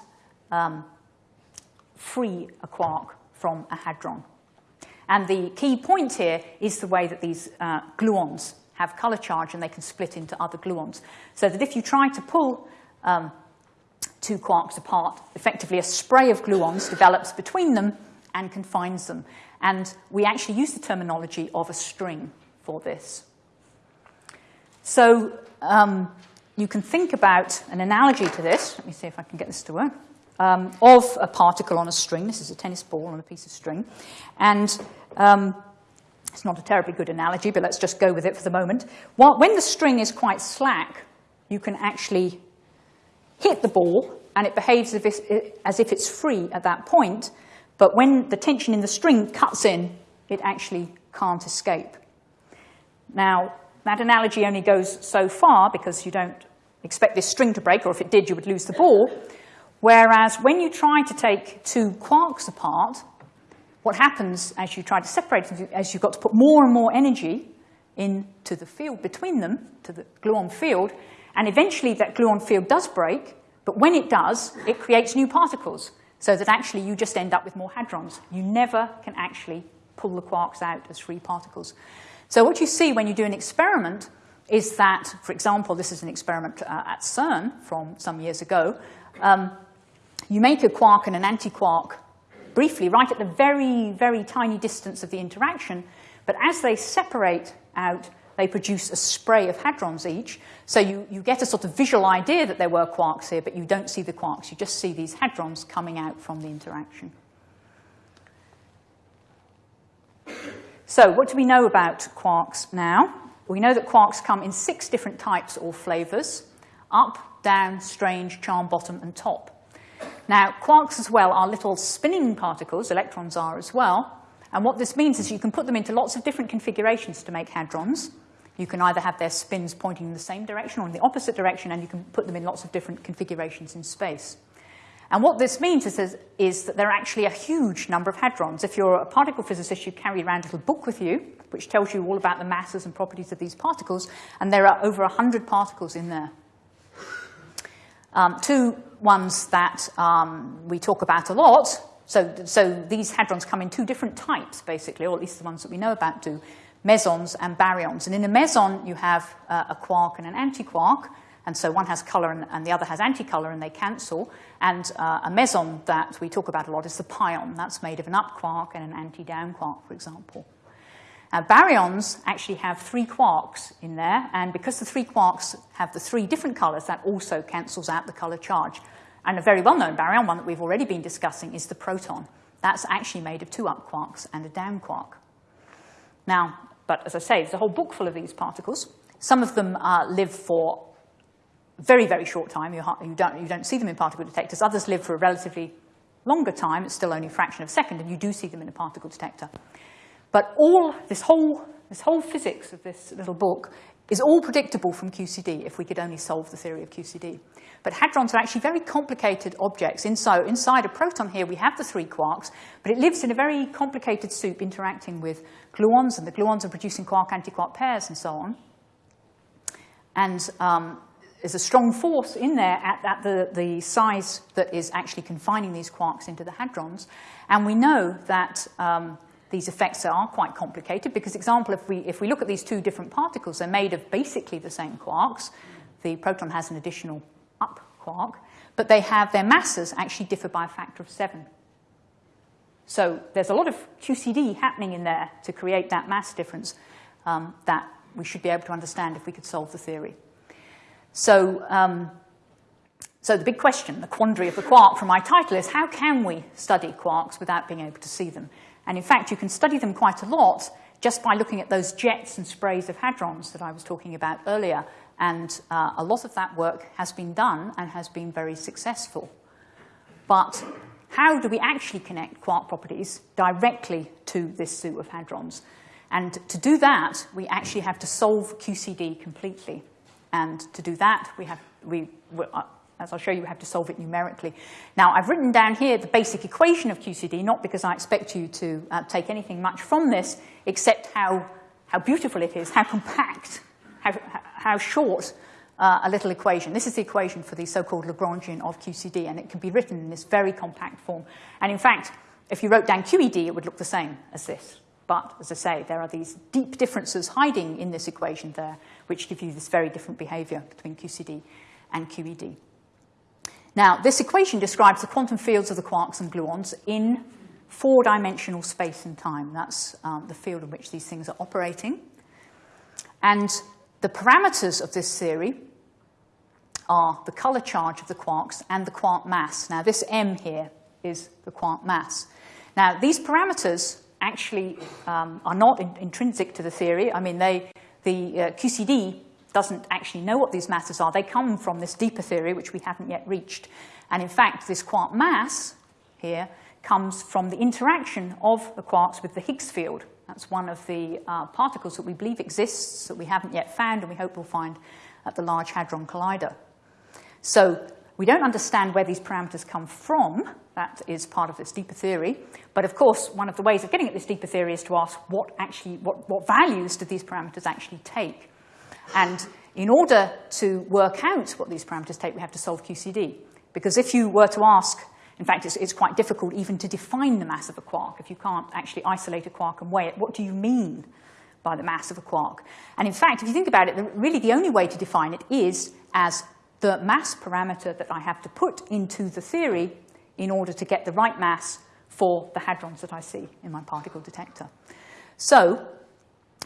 um, free a quark from a hadron. And the key point here is the way that these uh, gluons have color charge and they can split into other gluons. So that if you try to pull um, two quarks apart, effectively a spray of gluons develops between them and confines them. And we actually use the terminology of a string for this. So um, you can think about an analogy to this. Let me see if I can get this to work. Um, of a particle on a string. This is a tennis ball on a piece of string. And um, it's not a terribly good analogy, but let's just go with it for the moment. when the string is quite slack, you can actually hit the ball, and it behaves as if it's free at that point, but when the tension in the string cuts in, it actually can't escape. Now, that analogy only goes so far because you don't expect this string to break, or if it did, you would lose the ball. Whereas when you try to take two quarks apart, what happens as you try to separate as you've got to put more and more energy into the field between them, to the gluon field, and eventually that gluon field does break, but when it does, it creates new particles, so that actually you just end up with more hadrons. You never can actually pull the quarks out as free particles. So what you see when you do an experiment is that, for example, this is an experiment uh, at CERN from some years ago, um, you make a quark and an antiquark briefly right at the very, very tiny distance of the interaction, but as they separate out, they produce a spray of hadrons each, so you, you get a sort of visual idea that there were quarks here, but you don't see the quarks, you just see these hadrons coming out from the interaction. So what do we know about quarks now? We know that quarks come in six different types or flavors, up, down, strange, charm, bottom, and top. Now, quarks as well are little spinning particles, electrons are as well, and what this means is you can put them into lots of different configurations to make hadrons. You can either have their spins pointing in the same direction or in the opposite direction, and you can put them in lots of different configurations in space. And what this means is, is, that there are actually a huge number of hadrons. If you're a particle physicist, you carry around a little book with you, which tells you all about the masses and properties of these particles, and there are over 100 particles in there. Um, two ones that um, we talk about a lot, so, so these hadrons come in two different types, basically, or at least the ones that we know about do, mesons and baryons. And in a meson, you have uh, a quark and an antiquark, and so one has color and, and the other has anticolor, and they cancel. And uh, a meson that we talk about a lot is the pion. That's made of an up quark and an anti-down quark, for example. Now, baryons actually have three quarks in there, and because the three quarks have the three different colors, that also cancels out the color charge. And a very well-known baryon, one that we've already been discussing, is the proton. That's actually made of two up quarks and a down quark. Now, but as I say, there's a whole book full of these particles. Some of them uh, live for very, very short time. You, you, don't, you don't see them in particle detectors. Others live for a relatively longer time. It's still only a fraction of a second, and you do see them in a particle detector. But all this whole, this whole physics of this little book is all predictable from QCD if we could only solve the theory of QCD. But hadrons are actually very complicated objects. Inside, inside a proton here, we have the three quarks, but it lives in a very complicated soup interacting with gluons, and the gluons are producing quark-antiquark pairs and so on. And um, there's a strong force in there at, at the, the size that is actually confining these quarks into the hadrons. And we know that um, these effects are quite complicated because, example, if we, if we look at these two different particles, they're made of basically the same quarks. The proton has an additional up quark, but they have their masses actually differ by a factor of seven. So there's a lot of QCD happening in there to create that mass difference um, that we should be able to understand if we could solve the theory. So, um, so the big question, the quandary of the quark from my title is how can we study quarks without being able to see them? And in fact, you can study them quite a lot just by looking at those jets and sprays of hadrons that I was talking about earlier. And uh, a lot of that work has been done and has been very successful. But how do we actually connect quark properties directly to this soup of hadrons? And to do that, we actually have to solve QCD completely. And to do that, we have, we, uh, as I'll show you, we have to solve it numerically. Now, I've written down here the basic equation of QCD, not because I expect you to uh, take anything much from this, except how, how beautiful it is, how compact, how, how short uh, a little equation. This is the equation for the so-called Lagrangian of QCD, and it can be written in this very compact form. And in fact, if you wrote down QED, it would look the same as this. But, as I say, there are these deep differences hiding in this equation there, which give you this very different behavior between QCD and QED. Now, this equation describes the quantum fields of the quarks and gluons in four-dimensional space and time. That's um, the field in which these things are operating. And the parameters of this theory are the color charge of the quarks and the quark mass. Now, this m here is the quark mass. Now, these parameters actually um, are not in intrinsic to the theory. I mean, they, the uh, QCD doesn't actually know what these masses are. They come from this deeper theory, which we haven't yet reached. And in fact, this quark mass here comes from the interaction of the quarks with the Higgs field. That's one of the uh, particles that we believe exists that we haven't yet found and we hope we'll find at the Large Hadron Collider. So We don't understand where these parameters come from. That is part of this deeper theory. But of course, one of the ways of getting at this deeper theory is to ask what actually, what, what values do these parameters actually take? And in order to work out what these parameters take, we have to solve QCD. Because if you were to ask, in fact, it's, it's quite difficult even to define the mass of a quark if you can't actually isolate a quark and weigh it. What do you mean by the mass of a quark? And in fact, if you think about it, really the only way to define it is as the mass parameter that I have to put into the theory in order to get the right mass for the hadrons that I see in my particle detector. So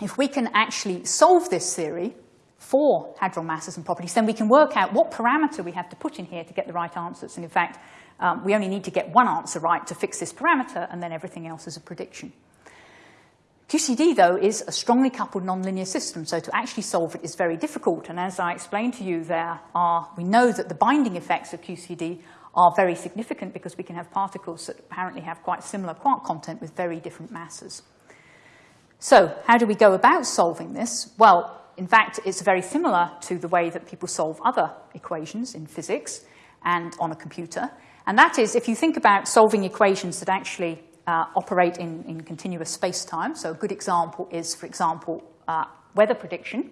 if we can actually solve this theory for hadron masses and properties, then we can work out what parameter we have to put in here to get the right answers. And in fact, um, we only need to get one answer right to fix this parameter, and then everything else is a prediction. QCD, though, is a strongly coupled nonlinear system, so to actually solve it is very difficult. And as I explained to you, there are, we know that the binding effects of QCD are very significant because we can have particles that apparently have quite similar quark content with very different masses. So how do we go about solving this? Well, in fact, it's very similar to the way that people solve other equations in physics and on a computer. And that is, if you think about solving equations that actually uh, operate in, in continuous space-time, so a good example is, for example, uh, weather prediction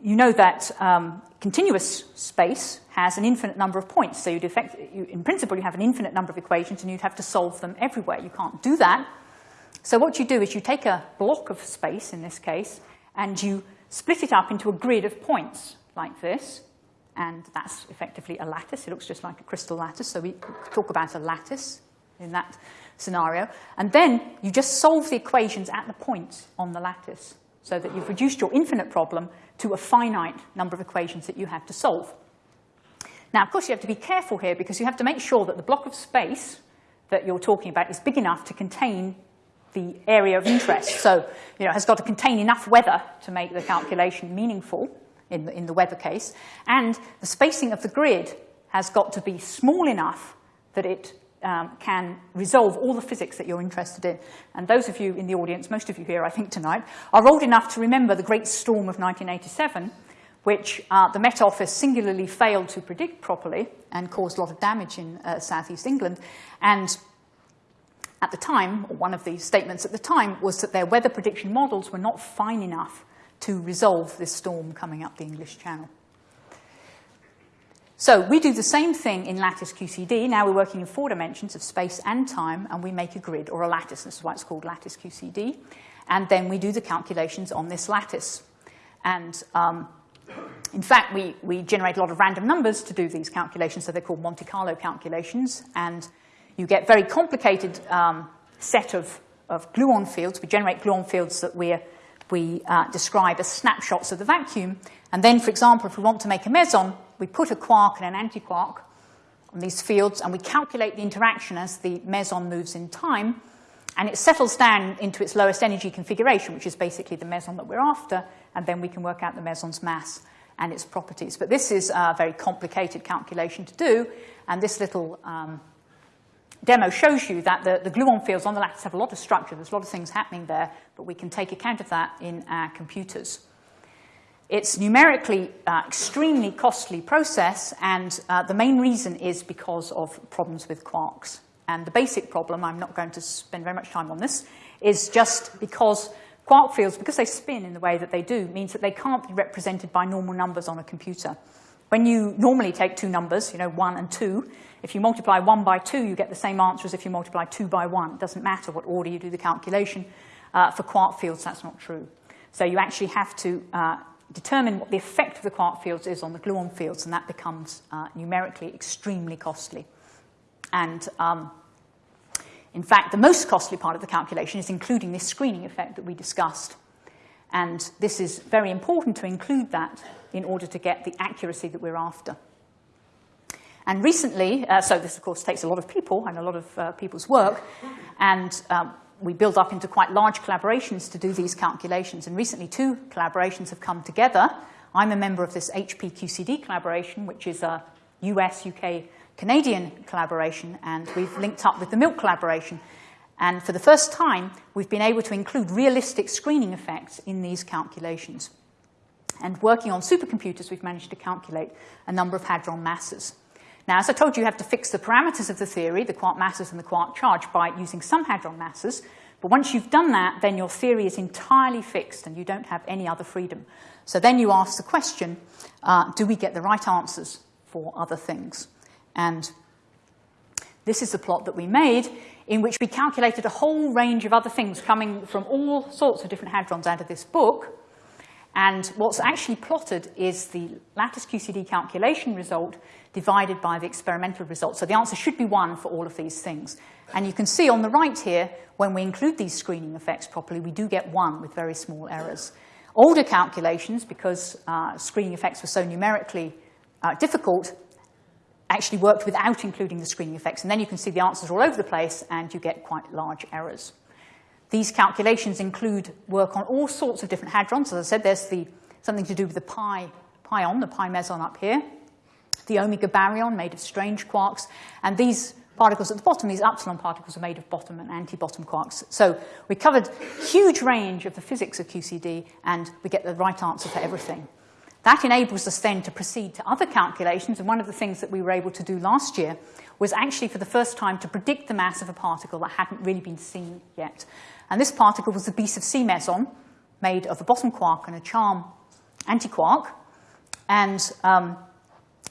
you know that um, continuous space has an infinite number of points. So you'd effect, you, in principle, you have an infinite number of equations and you'd have to solve them everywhere. You can't do that. So what you do is you take a block of space, in this case, and you split it up into a grid of points like this. And that's effectively a lattice. It looks just like a crystal lattice. So we talk about a lattice in that scenario. And then you just solve the equations at the points on the lattice so that you've reduced your infinite problem to a finite number of equations that you have to solve. Now, of course, you have to be careful here because you have to make sure that the block of space that you're talking about is big enough to contain the area of interest. So, you know, it has got to contain enough weather to make the calculation meaningful in the, in the weather case. And the spacing of the grid has got to be small enough that it um, can resolve all the physics that you're interested in. And those of you in the audience, most of you here, I think, tonight, are old enough to remember the Great Storm of 1987, which uh, the Met Office singularly failed to predict properly and caused a lot of damage in uh, southeast England. And at the time, one of the statements at the time was that their weather prediction models were not fine enough to resolve this storm coming up the English Channel. So we do the same thing in lattice QCD. Now we're working in four dimensions of space and time, and we make a grid or a lattice. This is why it's called lattice QCD. And then we do the calculations on this lattice. And um, in fact, we, we generate a lot of random numbers to do these calculations, so they're called Monte Carlo calculations. And you get very complicated um, set of, of gluon fields. We generate gluon fields that we we uh, describe as snapshots of the vacuum. And then, for example, if we want to make a meson, we put a quark and an antiquark on these fields, and we calculate the interaction as the meson moves in time, and it settles down into its lowest energy configuration, which is basically the meson that we're after, and then we can work out the meson's mass and its properties. But this is a very complicated calculation to do, and this little um, demo shows you that the, the gluon fields on the lattice have a lot of structure. There's a lot of things happening there, but we can take account of that in our computers. It's numerically uh, extremely costly process, and uh, the main reason is because of problems with quarks. And the basic problem, I'm not going to spend very much time on this, is just because quark fields, because they spin in the way that they do, means that they can't be represented by normal numbers on a computer. When you normally take two numbers, you know, one and two, if you multiply one by two, you get the same answer as if you multiply two by one. It doesn't matter what order you do the calculation. Uh, for quark fields, that's not true. So you actually have to uh, determine what the effect of the quark fields is on the gluon fields, and that becomes uh, numerically extremely costly. And um, in fact, the most costly part of the calculation is including this screening effect that we discussed. And this is very important to include that in order to get the accuracy that we're after. And recently, uh, so this of course takes a lot of people and a lot of uh, people's work, and um, we build up into quite large collaborations to do these calculations. And recently, two collaborations have come together. I'm a member of this HPQCD collaboration, which is a US, UK, Canadian collaboration, and we've linked up with the MILC collaboration. And for the first time, we've been able to include realistic screening effects in these calculations. And working on supercomputers, we've managed to calculate a number of hadron masses. Now, as I told you, you have to fix the parameters of the theory, the quark masses and the quark charge, by using some hadron masses. But once you've done that, then your theory is entirely fixed and you don't have any other freedom. So then you ask the question, uh, do we get the right answers for other things? And this is the plot that we made in which we calculated a whole range of other things coming from all sorts of different hadrons out of this book. And what's actually plotted is the lattice QCD calculation result divided by the experimental result. So the answer should be 1 for all of these things. And you can see on the right here, when we include these screening effects properly, we do get 1 with very small errors. Older calculations, because uh, screening effects were so numerically uh, difficult, actually worked without including the screening effects. And then you can see the answers all over the place, and you get quite large errors. These calculations include work on all sorts of different hadrons. As I said, there's the, something to do with the pi, pion, the pi meson up here, the omega baryon made of strange quarks, and these particles at the bottom, these upsilon particles are made of bottom and anti-bottom quarks. So we covered huge range of the physics of QCD, and we get the right answer for everything. That enables us then to proceed to other calculations, and one of the things that we were able to do last year was actually for the first time to predict the mass of a particle that hadn't really been seen yet. And this particle was the B sub c meson, made of a bottom quark and a charm antiquark. And um,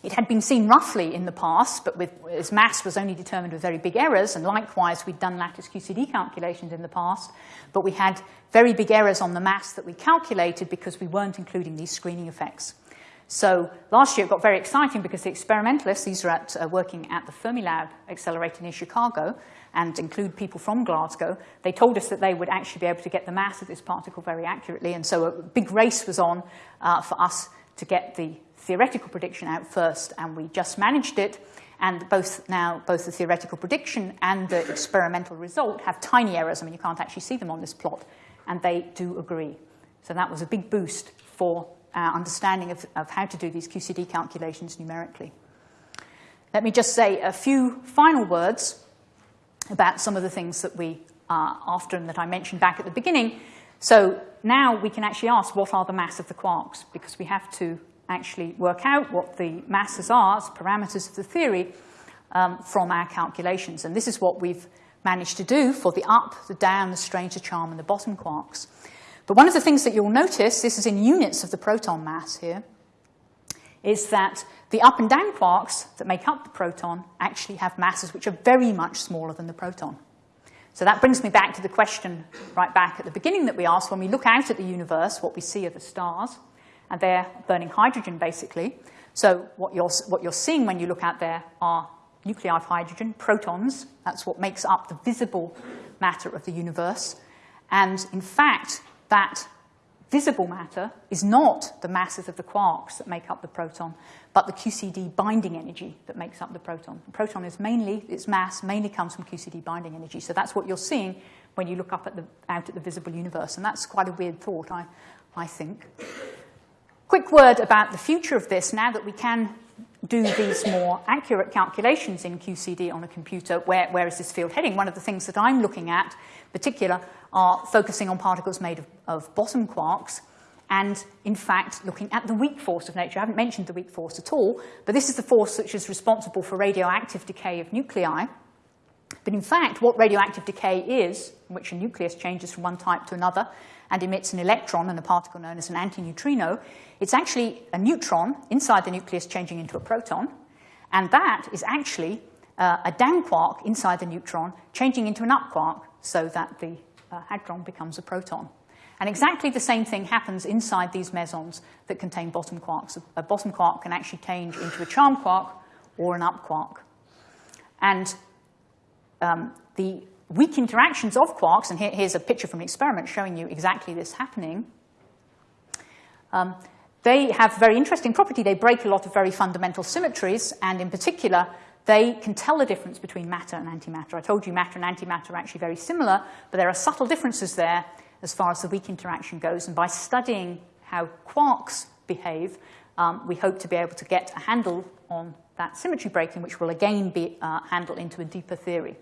it had been seen roughly in the past, but with, its mass was only determined with very big errors, and likewise, we'd done lattice QCD calculations in the past, but we had very big errors on the mass that we calculated because we weren't including these screening effects. So last year it got very exciting because the experimentalists, these are at, uh, working at the Fermilab Accelerator near Chicago, and include people from Glasgow, they told us that they would actually be able to get the mass of this particle very accurately, and so a big race was on uh, for us to get the theoretical prediction out first, and we just managed it. And both now, both the theoretical prediction and the experimental result have tiny errors. I mean, you can't actually see them on this plot, and they do agree. So that was a big boost for our understanding of, of how to do these QCD calculations numerically. Let me just say a few final words about some of the things that we uh, are after and that I mentioned back at the beginning. So now we can actually ask what are the mass of the quarks, because we have to actually work out what the masses are as parameters of the theory um, from our calculations. And this is what we've managed to do for the up, the down, the strange, the charm, and the bottom quarks. But one of the things that you'll notice, this is in units of the proton mass here, is that the up and down quarks that make up the proton actually have masses which are very much smaller than the proton. So that brings me back to the question right back at the beginning that we asked, when we look out at the universe, what we see are the stars and they're burning hydrogen, basically. So what you're, what you're seeing when you look out there are nuclei of hydrogen, protons. That's what makes up the visible matter of the universe. And in fact, that visible matter is not the masses of the quarks that make up the proton, but the QCD binding energy that makes up the proton. The proton is mainly, its mass mainly comes from QCD binding energy. So that's what you're seeing when you look up at the, out at the visible universe. And that's quite a weird thought, I, I think. Quick word about the future of this now that we can do these more accurate calculations in QCD on a computer. Where, where is this field heading? One of the things that I'm looking at, in particular, are focusing on particles made of, of bottom quarks and, in fact, looking at the weak force of nature. I haven't mentioned the weak force at all, but this is the force which is responsible for radioactive decay of nuclei. But in fact, what radioactive decay is, in which a nucleus changes from one type to another and emits an electron and a particle known as an antineutrino, it's actually a neutron inside the nucleus changing into a proton, and that is actually uh, a down quark inside the neutron changing into an up quark so that the uh, hadron becomes a proton. And exactly the same thing happens inside these mesons that contain bottom quarks. A bottom quark can actually change into a charm quark or an up quark. And um, the weak interactions of quarks, and here, here's a picture from an experiment showing you exactly this happening, um, they have very interesting property. They break a lot of very fundamental symmetries, and in particular, they can tell the difference between matter and antimatter. I told you matter and antimatter are actually very similar, but there are subtle differences there as far as the weak interaction goes. And by studying how quarks behave, um, we hope to be able to get a handle on that symmetry breaking, which will again be uh, handled into a deeper theory.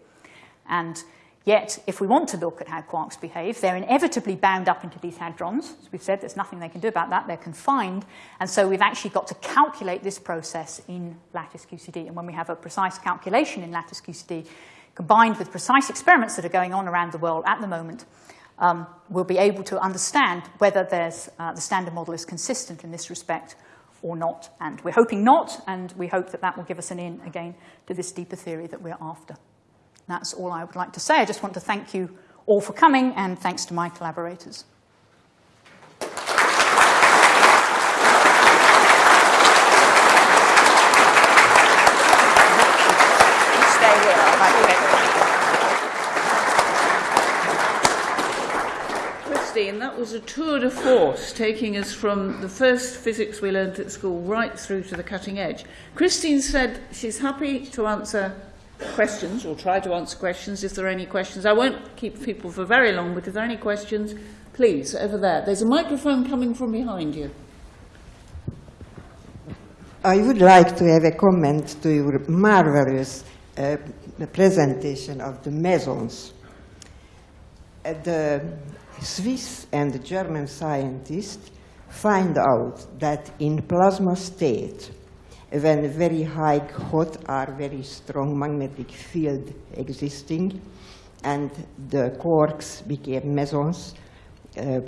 And Yet, if we want to look at how quarks behave, they're inevitably bound up into these hadrons. As we've said, there's nothing they can do about that. They're confined. And so we've actually got to calculate this process in lattice QCD. And when we have a precise calculation in lattice QCD, combined with precise experiments that are going on around the world at the moment, um, we'll be able to understand whether there's, uh, the standard model is consistent in this respect or not. And we're hoping not, and we hope that that will give us an in, again, to this deeper theory that we're after. That's all I would like to say. I just want to thank you all for coming, and thanks to my collaborators. Christine, that was a tour de force, taking us from the first physics we learnt at school right through to the cutting edge. Christine said she's happy to answer questions or try to answer questions if there are any questions. I won't keep people for very long, but if there are any questions, please, over there. There's a microphone coming from behind you. I would like to have a comment to your marvelous uh, presentation of the mesons. Uh, the Swiss and the German scientists find out that in plasma state, when very high hot or very strong magnetic field existing, and the quarks became mesons, uh,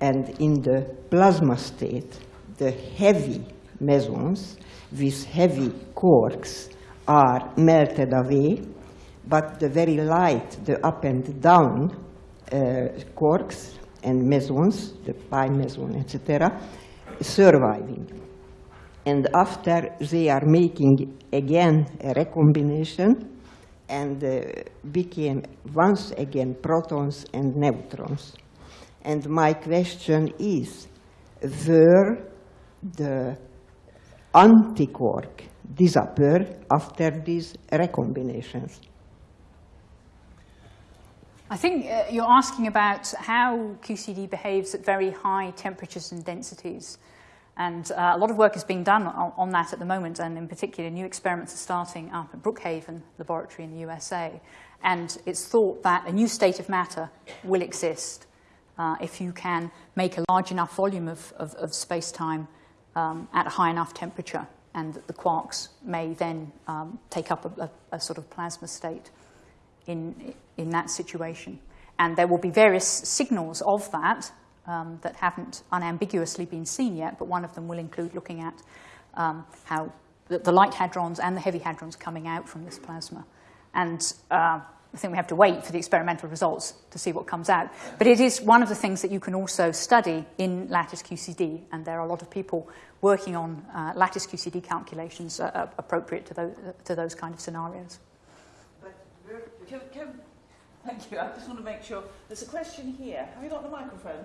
and in the plasma state, the heavy mesons with heavy quarks are melted away, but the very light, the up and down uh, quarks and mesons, the pi meson, etc., surviving. And after they are making again a recombination and uh, became once again protons and neutrons. And my question is, were the antiquark disappear after these recombinations? I think uh, you're asking about how QCD behaves at very high temperatures and densities. And uh, a lot of work is being done on, on, that at the moment, and in particular, new experiments are starting up at Brookhaven Laboratory in the USA. And it's thought that a new state of matter will exist uh, if you can make a large enough volume of, of, of space-time um, at a high enough temperature, and that the quarks may then um, take up a, a, a sort of plasma state in, in that situation. And there will be various signals of that um, that haven't unambiguously been seen yet, but one of them will include looking at um, how the, the, light hadrons and the heavy hadrons coming out from this plasma. And uh, I think we have to wait for the experimental results to see what comes out. But it is one of the things that you can also study in lattice QCD, and there are a lot of people working on uh, lattice QCD calculations uh, appropriate to those, to those kind of scenarios. Thank you. I just want to make sure. There's a question here. Have you got the microphone?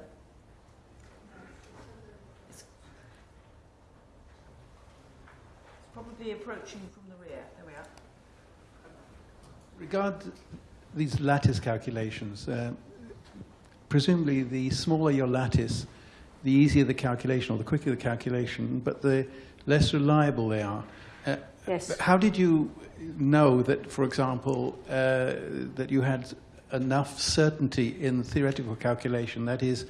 Probably approaching from the rear. There we are. Regard these lattice calculations. Uh, presumably, the smaller your lattice, the easier the calculation or the quicker the calculation, but the less reliable they are. Uh, yes. How did you know that, for example, uh, that you had enough certainty in the theoretical calculation. That is,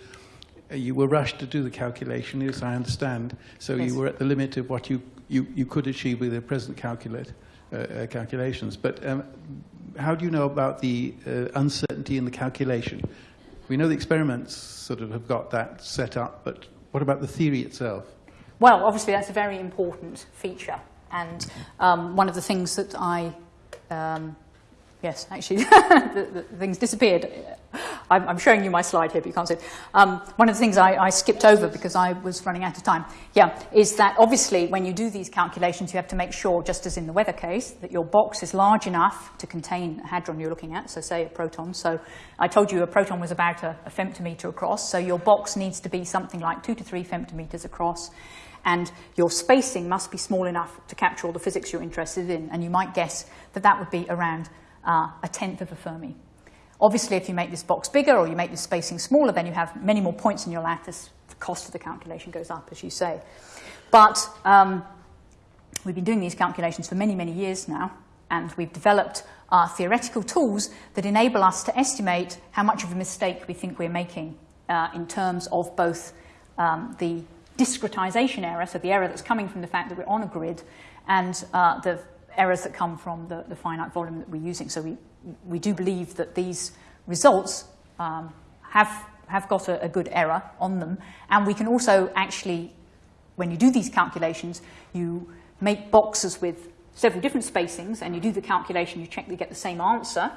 uh, you were rushed to do the calculation, as I understand, so yes. you were at the limit of what you, you, you could achieve with the present calculate, uh, uh, calculations. But um, how do you know about the uh, uncertainty in the calculation? We know the experiments sort of have got that set up, but what about the theory itself? Well, obviously that's a very important feature. And um, one of the things that I, um, yes, actually, the, the things disappeared. I'm, I'm, showing you my slide here, but you can't see it. Um, one of the things I, I, skipped over because I was running out of time, yeah, is that obviously when you do these calculations, you have to make sure, just as in the weather case, that your box is large enough to contain a hadron you're looking at, so say a proton. So I told you a proton was about a, a femtometer across, so your box needs to be something like two to three femtometers across and your spacing must be small enough to capture all the physics you're interested in, and you might guess that that would be around uh, a tenth of a Fermi. Obviously, if you make this box bigger or you make this spacing smaller, then you have many more points in your lattice. The cost of the calculation goes up, as you say. But um, we've been doing these calculations for many, many years now, and we've developed uh, theoretical tools that enable us to estimate how much of a mistake we think we're making uh, in terms of both um, the discretization error, so the error that's coming from the fact that we're on a grid, and uh, the errors that come from the, the, finite volume that we're using. So we, we do believe that these results um, have, have got a, a good error on them, and we can also actually, when you do these calculations, you make boxes with several different spacings, and you do the calculation, you check that you get the same answer,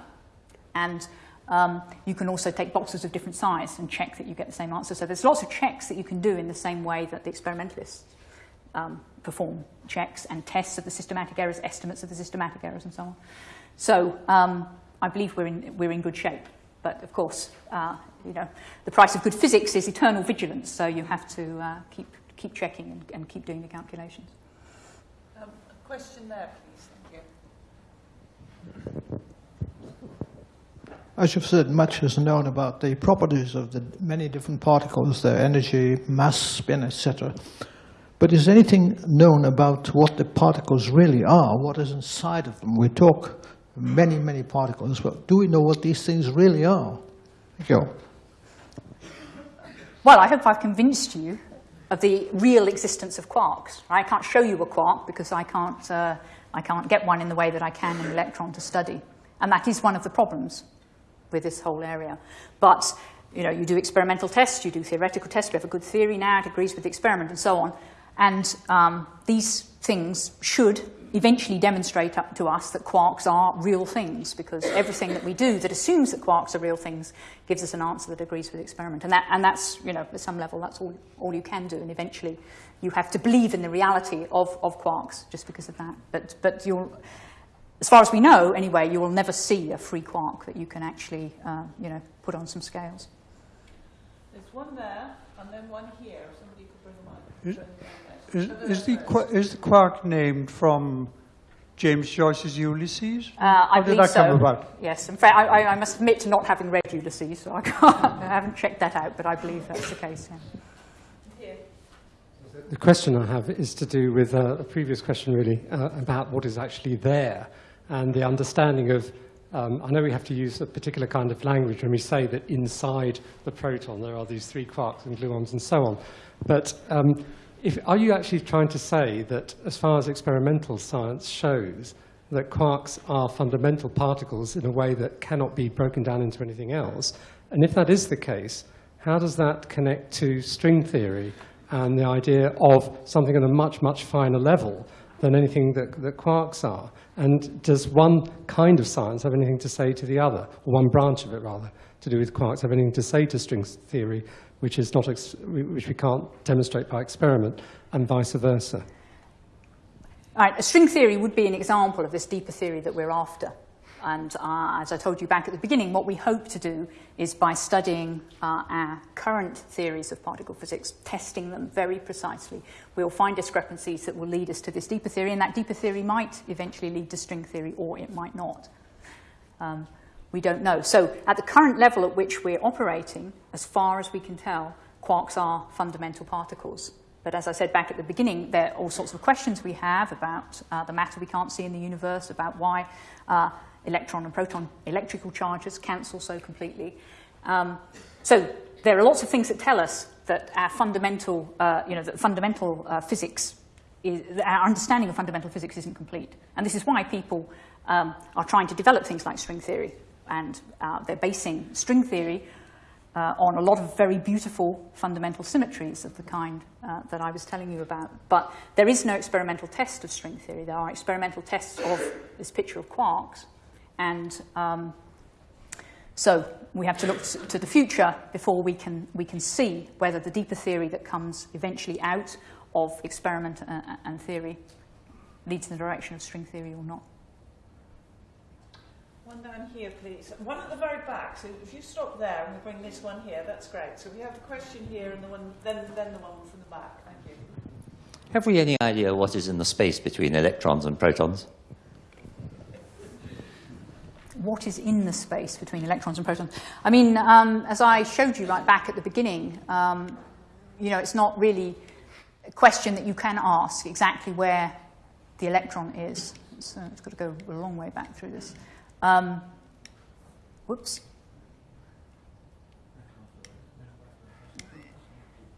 and um, you can also take boxes of different size and check that you get the same answer. So there's lots of checks that you can do in the same way that the experimentalists um, perform checks and tests of the systematic errors, estimates of the systematic errors, and so on. So um, I believe we're in, we're in good shape. But of course, uh, you know, the price of good physics is eternal vigilance, so you have to uh, keep, keep checking and, and keep doing the calculations. Um, a question there, please. Thank you. As you've said, much is known about the properties of the many different particles, their energy, mass, spin, etc. But is anything known about what the particles really are, what is inside of them? We talk many, many particles, but do we know what these things really are? Thank you. Well, I hope I've convinced you of the real existence of quarks. I can't show you a quark because I can't, uh, I can't get one in the way that I can an electron to study. And that is one of the problems with this whole area. But you know, you do experimental tests, you do theoretical tests, we have a good theory now, it agrees with the experiment and so on. And um, these things should eventually demonstrate up to us that quarks are real things because everything that we do that assumes that quarks are real things gives us an answer that agrees with the experiment. And, that, and that's, you know, at some level, that's all, all you can do. And eventually you have to believe in the reality of, of quarks just because of that. But, but you'll, as far as we know, anyway, you will never see a free quark that you can actually, uh, you know, put on some scales. There's one there, and then one here. If somebody could bring the mic. Is, is, the, is the quark named from James Joyce's Ulysses? Uh, I How did that so. come about? Yes, in fact, I, I, must admit to not having read Ulysses, so I, I, haven't checked that out, but I believe that's the case. Yeah. The question I have is to do with uh, a previous question, really, uh, about what is actually there and the understanding of, um, I know we have to use a particular kind of language when we say that inside the proton there are these three quarks and gluons and so on. But um, if, are you actually trying to say that as far as experimental science shows, that quarks are fundamental particles in a way that cannot be broken down into anything else? And if that is the case, how does that connect to string theory and the idea of something on a much, much finer level than anything that, that quarks are? And does one kind of science have anything to say to the other, or one branch of it rather, to do with quarks have anything to say to string theory, which, is not which we can't demonstrate by experiment, and vice versa? All right, a string theory would be an example of this deeper theory that we're after. And uh, as I told you back at the beginning, what we hope to do is by studying uh, our current theories of particle physics, testing them very precisely, we'll find discrepancies that will lead us to this deeper theory, and that deeper theory might eventually lead to string theory, or it might not. Um, we don't know. So at the current level at which we're operating, as far as we can tell, quarks are fundamental particles. But as I said back at the beginning, there are all sorts of questions we have about uh, the matter we can't see in the universe, about why uh, electron and proton electrical charges cancel so completely. Um, so there are lots of things that tell us that our fundamental, uh, you know, that fundamental uh, physics, is, our understanding of fundamental physics isn't complete. And this is why people um, are trying to develop things like string theory. And uh, they're basing string theory uh, on a lot of very beautiful fundamental symmetries of the kind uh, that I was telling you about. But there is no experimental test of string theory. There are experimental tests of this picture of quarks, and um, so we have to look to the future before we can, we can see whether the deeper theory that comes eventually out of experiment uh, and theory leads in the direction of string theory or not. One down here, please. One at the very back. So if you stop there and we bring this one here, that's great. So we have the question here and the one, then, then the one from the back. Thank you. Have we any idea what is in the space between electrons and protons? what is in the space between electrons and protons. I mean, um, as I showed you right back at the beginning, um, you know, it's not really a question that you can ask exactly where the electron is. It's, uh, it's got to go a long way back through this. Um, whoops.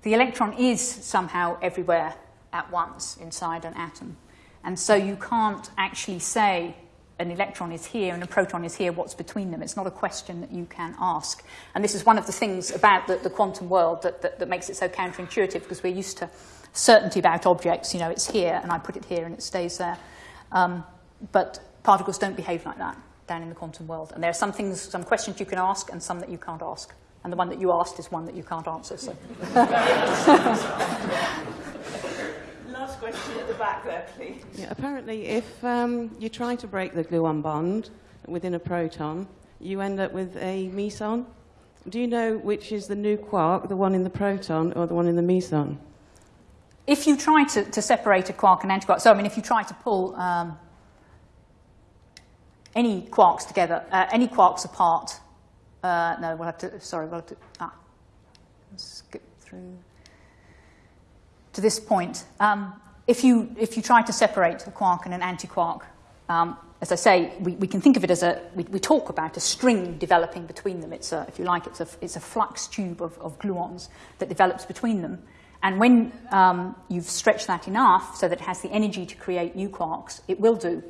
The electron is somehow everywhere at once inside an atom. And so you can't actually say an electron is here and a proton is here, what's between them? It's not a question that you can ask. And this is one of the things about the, the quantum world that, that, that makes it so counterintuitive because we're used to certainty about objects. You know, it's here and I put it here and it stays there. Um, but particles don't behave like that down in the quantum world. And there are some things, some questions you can ask and some that you can't ask. And the one that you asked is one that you can't answer. So. Last question at the back there, please. Yeah, apparently, if um, you try to break the gluon bond within a proton, you end up with a meson. Do you know which is the new quark, the one in the proton or the one in the meson? If you try to, to separate a quark and antiquark, so I mean, if you try to pull um, any quarks together, uh, any quarks apart, uh, no, we'll have to, sorry, we'll have to, ah, skip through to this point. Um, if, you, if you try to separate a quark and an antiquark, um, as I say, we, we can think of it as a, we, we talk about a string developing between them. It's a, if you like, it's a, it's a flux tube of, of gluons that develops between them. And when um, you've stretched that enough so that it has the energy to create new quarks, it will do.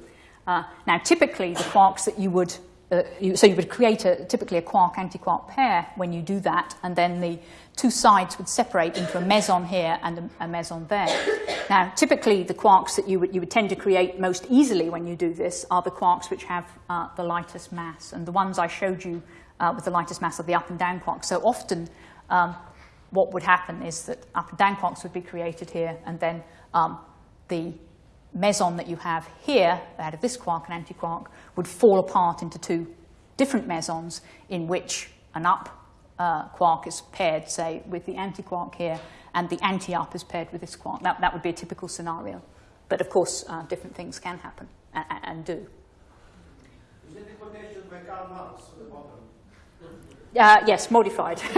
Uh, now, typically, the quarks that you would uh, you, so you would create a, typically a quark-antiquark pair when you do that, and then the two sides would separate into a meson here and a, a meson there. Now, typically, the quarks that you would, you would tend to create most easily when you do this are the quarks which have uh, the lightest mass, and the ones I showed you uh, with the lightest mass are the up and down quarks. So often, um, what would happen is that up and down quarks would be created here, and then um, the meson that you have here, out of this quark and antiquark, would fall apart into two different mesons in which an up uh, quark is paired, say, with the antiquark here, and the anti-up is paired with this quark. That, that would be a typical scenario. But of course, uh, different things can happen and, and do. Is it the quotation by Karl Marx at the bottom? Uh, yes, modified.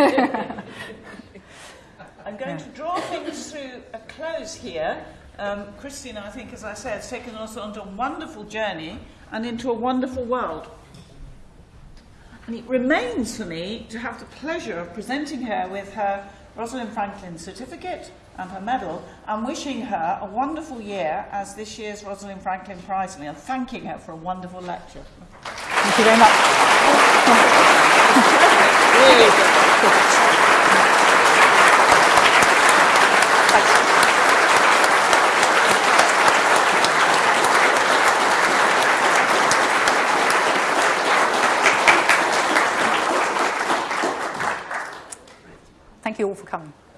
I'm going to draw things to a close here. Um, Christine, I think, as I said, has taken us on a wonderful journey and into a wonderful world. And it remains for me to have the pleasure of presenting her with her Rosalind Franklin certificate and her medal and wishing her a wonderful year as this year's Rosalind Franklin Prize winner and thanking her for a wonderful lecture. Thank you very much. really. Thank